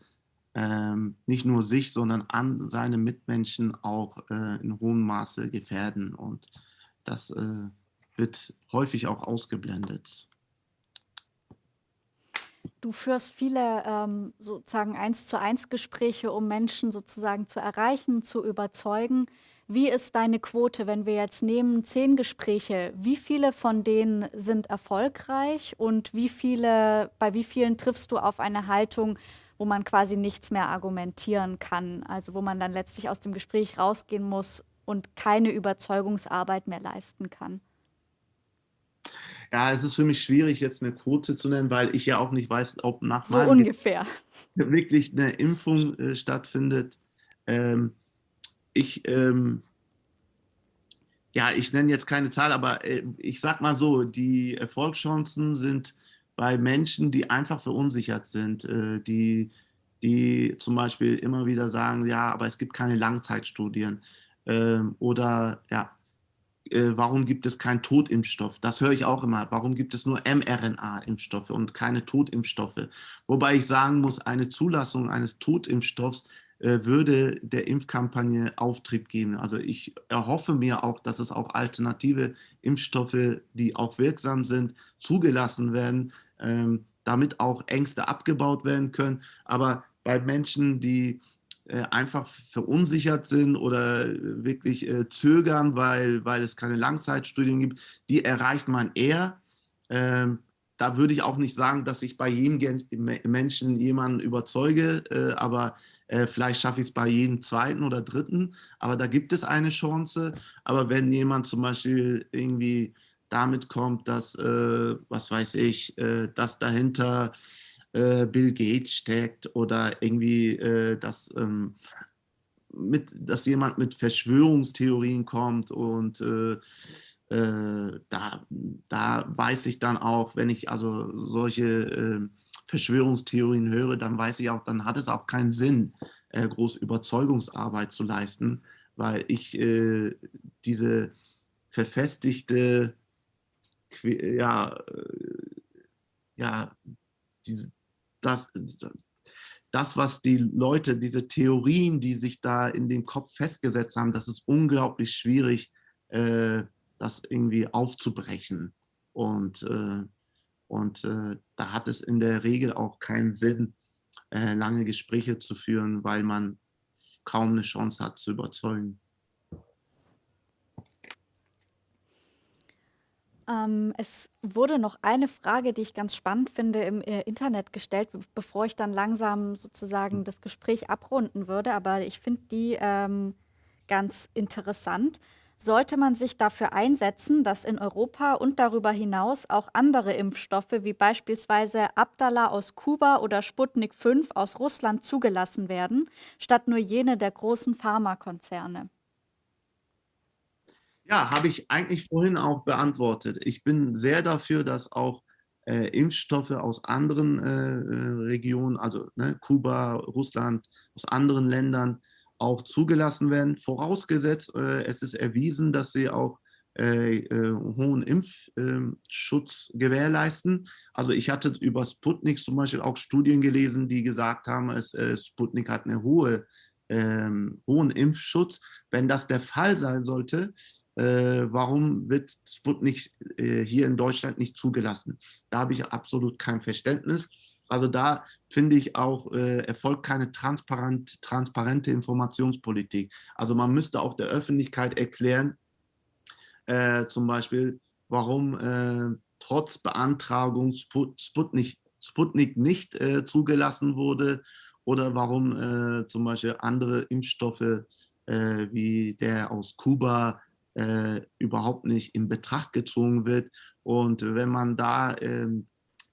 ähm, nicht nur sich, sondern an seine Mitmenschen auch äh, in hohem Maße gefährden. Und das äh, wird häufig auch ausgeblendet. Du führst viele ähm, sozusagen eins zu eins Gespräche, um Menschen sozusagen zu erreichen, zu überzeugen. Wie ist deine Quote, wenn wir jetzt nehmen zehn Gespräche, wie viele von denen sind erfolgreich und wie viele, bei wie vielen triffst du auf eine Haltung, wo man quasi nichts mehr argumentieren kann, also wo man dann letztlich aus dem Gespräch rausgehen muss und keine Überzeugungsarbeit mehr leisten kann? Ja, es ist für mich schwierig, jetzt eine Quote zu nennen, weil ich ja auch nicht weiß, ob nach so meinem ungefähr. wirklich eine Impfung äh, stattfindet. Ähm, ich, ähm, ja, ich nenne jetzt keine Zahl, aber äh, ich sag mal so, die Erfolgschancen sind bei Menschen, die einfach verunsichert sind, äh, die, die zum Beispiel immer wieder sagen, ja, aber es gibt keine Langzeitstudien ähm, oder ja, äh, warum gibt es keinen Totimpfstoff? Das höre ich auch immer. Warum gibt es nur mRNA-Impfstoffe und keine Totimpfstoffe? Wobei ich sagen muss, eine Zulassung eines Totimpfstoffs äh, würde der Impfkampagne Auftrieb geben. Also ich erhoffe mir auch, dass es auch alternative Impfstoffe, die auch wirksam sind, zugelassen werden, ähm, damit auch Ängste abgebaut werden können. Aber bei Menschen, die äh, einfach verunsichert sind oder wirklich äh, zögern, weil, weil es keine Langzeitstudien gibt, die erreicht man eher. Ähm, da würde ich auch nicht sagen, dass ich bei jedem Menschen jemanden überzeuge, äh, aber äh, vielleicht schaffe ich es bei jedem zweiten oder dritten, aber da gibt es eine Chance. Aber wenn jemand zum Beispiel irgendwie damit kommt, dass, äh, was weiß ich, äh, dass dahinter äh, Bill Gates steckt oder irgendwie, äh, dass, ähm, mit, dass jemand mit Verschwörungstheorien kommt und äh, äh, da, da weiß ich dann auch, wenn ich also solche äh, Verschwörungstheorien höre, dann weiß ich auch, dann hat es auch keinen Sinn, äh, groß Überzeugungsarbeit zu leisten, weil ich diese verfestigte, ja, äh, ja, diese, das, das, was die Leute, diese Theorien, die sich da in dem Kopf festgesetzt haben, das ist unglaublich schwierig, äh, das irgendwie aufzubrechen. Und, äh, und äh, da hat es in der Regel auch keinen Sinn, äh, lange Gespräche zu führen, weil man kaum eine Chance hat zu überzeugen. Ähm, es wurde noch eine Frage, die ich ganz spannend finde, im äh, Internet gestellt, bevor ich dann langsam sozusagen das Gespräch abrunden würde. Aber ich finde die ähm, ganz interessant. Sollte man sich dafür einsetzen, dass in Europa und darüber hinaus auch andere Impfstoffe wie beispielsweise Abdallah aus Kuba oder Sputnik 5 aus Russland zugelassen werden, statt nur jene der großen Pharmakonzerne? Ja, habe ich eigentlich vorhin auch beantwortet. Ich bin sehr dafür, dass auch äh, Impfstoffe aus anderen äh, äh, Regionen, also ne, Kuba, Russland, aus anderen Ländern auch zugelassen werden, vorausgesetzt, äh, es ist erwiesen, dass sie auch äh, äh, hohen Impfschutz gewährleisten. Also ich hatte über Sputnik zum Beispiel auch Studien gelesen, die gesagt haben, es, Sputnik hat einen hohe, ähm, hohen Impfschutz. Wenn das der Fall sein sollte, warum wird Sputnik äh, hier in Deutschland nicht zugelassen? Da habe ich absolut kein Verständnis. Also da finde ich auch, äh, erfolgt keine transparent, transparente Informationspolitik. Also man müsste auch der Öffentlichkeit erklären, äh, zum Beispiel, warum äh, trotz Beantragung Sput Sputnik, Sputnik nicht äh, zugelassen wurde oder warum zum Beispiel andere Impfstoffe wie der aus Kuba äh, überhaupt nicht in Betracht gezogen wird. Und wenn man da äh,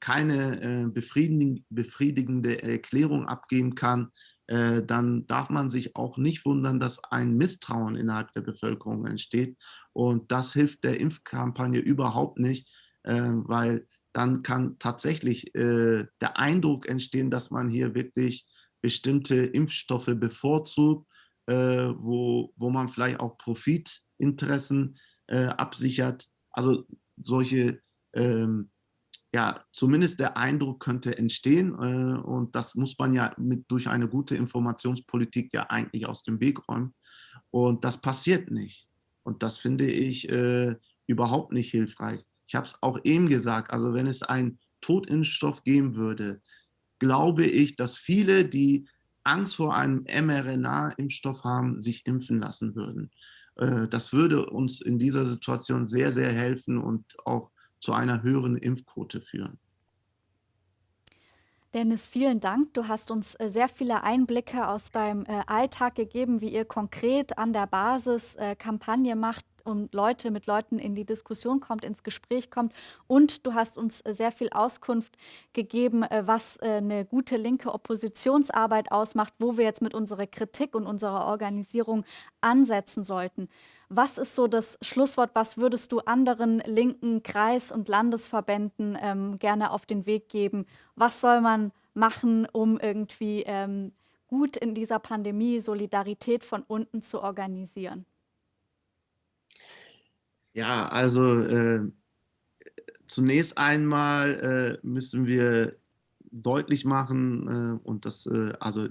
keine äh, befriedigen, befriedigende Erklärung abgeben kann, äh, dann darf man sich auch nicht wundern, dass ein Misstrauen innerhalb der Bevölkerung entsteht. Und das hilft der Impfkampagne überhaupt nicht, äh, weil dann kann tatsächlich äh, der Eindruck entstehen, dass man hier wirklich bestimmte Impfstoffe bevorzugt, wo, wo man vielleicht auch Profit Interessen äh, absichert. Also solche, ähm, ja, zumindest der Eindruck könnte entstehen äh, und das muss man ja mit, durch eine gute Informationspolitik ja eigentlich aus dem Weg räumen. Und das passiert nicht. Und das finde ich äh, überhaupt nicht hilfreich. Ich habe es auch eben gesagt, also wenn es einen Totimpfstoff geben würde, glaube ich, dass viele, die Angst vor einem mRNA-Impfstoff haben, sich impfen lassen würden. Äh, das würde uns in dieser Situation sehr, sehr helfen und auch zu einer höheren Impfquote führen. Dennis, vielen Dank. Du hast uns äh, sehr viele Einblicke aus deinem äh, Alltag gegeben, wie ihr konkret an der Basis Kampagne macht und Leute mit Leuten in die Diskussion kommt, ins Gespräch kommt. Und du hast uns sehr viel Auskunft gegeben, was eine gute linke Oppositionsarbeit ausmacht, wo wir jetzt mit unserer Kritik und unserer Organisierung ansetzen sollten. Was ist so das Schlusswort? Was würdest du anderen linken Kreis- und Landesverbänden ähm, gerne auf den Weg geben? Was soll man machen, um irgendwie ähm, gut in dieser Pandemie Solidarität von unten zu organisieren? Ja, also äh, zunächst einmal äh, müssen wir deutlich machen äh, und das äh, also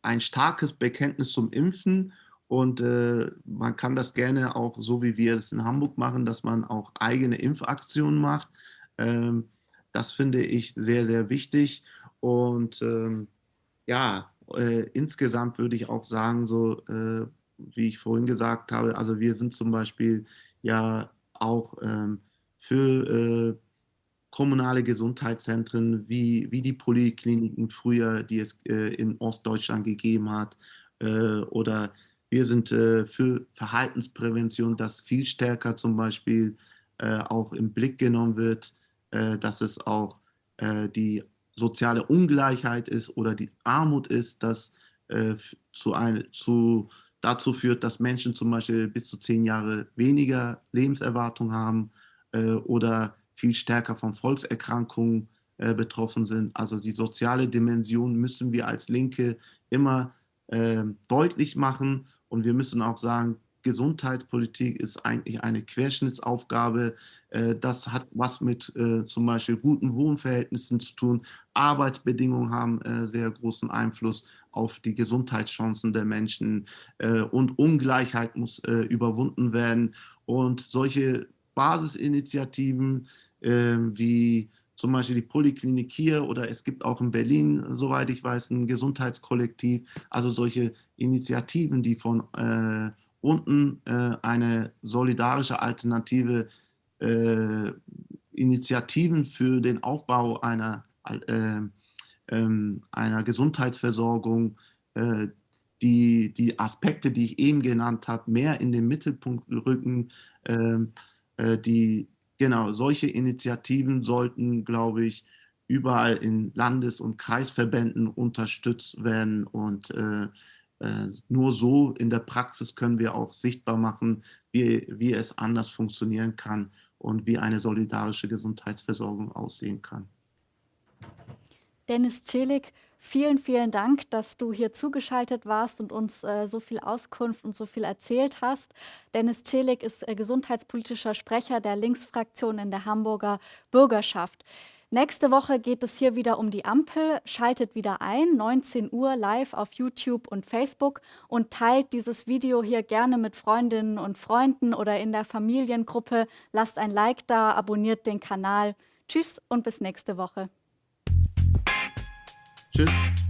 ein starkes Bekenntnis zum Impfen und äh, man kann das gerne auch so, wie wir es in Hamburg machen, dass man auch eigene Impfaktionen macht. Ähm, das finde ich sehr, sehr wichtig. Und ähm, ja, äh, insgesamt würde ich auch sagen, so äh, wie ich vorhin gesagt habe, also wir sind zum Beispiel ja auch ähm, für äh, kommunale Gesundheitszentren wie, wie die Polikliniken früher, die es äh, in Ostdeutschland gegeben hat, äh, oder wir sind äh, für Verhaltensprävention, dass viel stärker zum Beispiel äh, auch im Blick genommen wird, äh, dass es auch die soziale Ungleichheit ist oder die Armut ist, das äh, zu ein, zu, dazu führt, dass Menschen zum Beispiel bis zu zehn Jahre weniger Lebenserwartung haben äh, oder viel stärker von Volkserkrankungen betroffen sind. Also die soziale Dimension müssen wir als Linke immer deutlich machen und wir müssen auch sagen, Gesundheitspolitik ist eigentlich eine Querschnittsaufgabe. Äh, das hat was mit äh, zum Beispiel guten Wohnverhältnissen zu tun. Arbeitsbedingungen haben äh, sehr großen Einfluss auf die Gesundheitschancen der Menschen und Ungleichheit muss überwunden werden. Und solche Basisinitiativen wie zum Beispiel die Poliklinik hier oder es gibt auch in Berlin, soweit ich weiß, ein Gesundheitskollektiv. Also solche Initiativen, die von äh, unten äh, eine solidarische Alternative, äh, Initiativen für den Aufbau einer, äh, einer Gesundheitsversorgung, äh, die, die Aspekte, die ich eben genannt habe, mehr in den Mittelpunkt rücken, ähm, äh, die Genau, solche Initiativen sollten, glaube ich, überall in Landes- und Kreisverbänden unterstützt werden und äh, äh, nur so in der Praxis können wir auch sichtbar machen, wie, wie es anders funktionieren kann und wie eine solidarische Gesundheitsversorgung aussehen kann. Dennis Celik, Vielen, vielen Dank, dass du hier zugeschaltet warst und uns äh, so viel Auskunft und so viel erzählt hast. Dennis Celik ist äh, gesundheitspolitischer Sprecher der Linksfraktion in der Hamburger Bürgerschaft. Nächste Woche geht es hier wieder um die Ampel. Schaltet wieder ein, 19 Uhr live auf YouTube und Facebook und teilt dieses Video hier gerne mit Freundinnen und Freunden oder in der Familiengruppe. Lasst ein Like da, abonniert den Kanal. Tschüss und bis nächste Woche. Tschüss.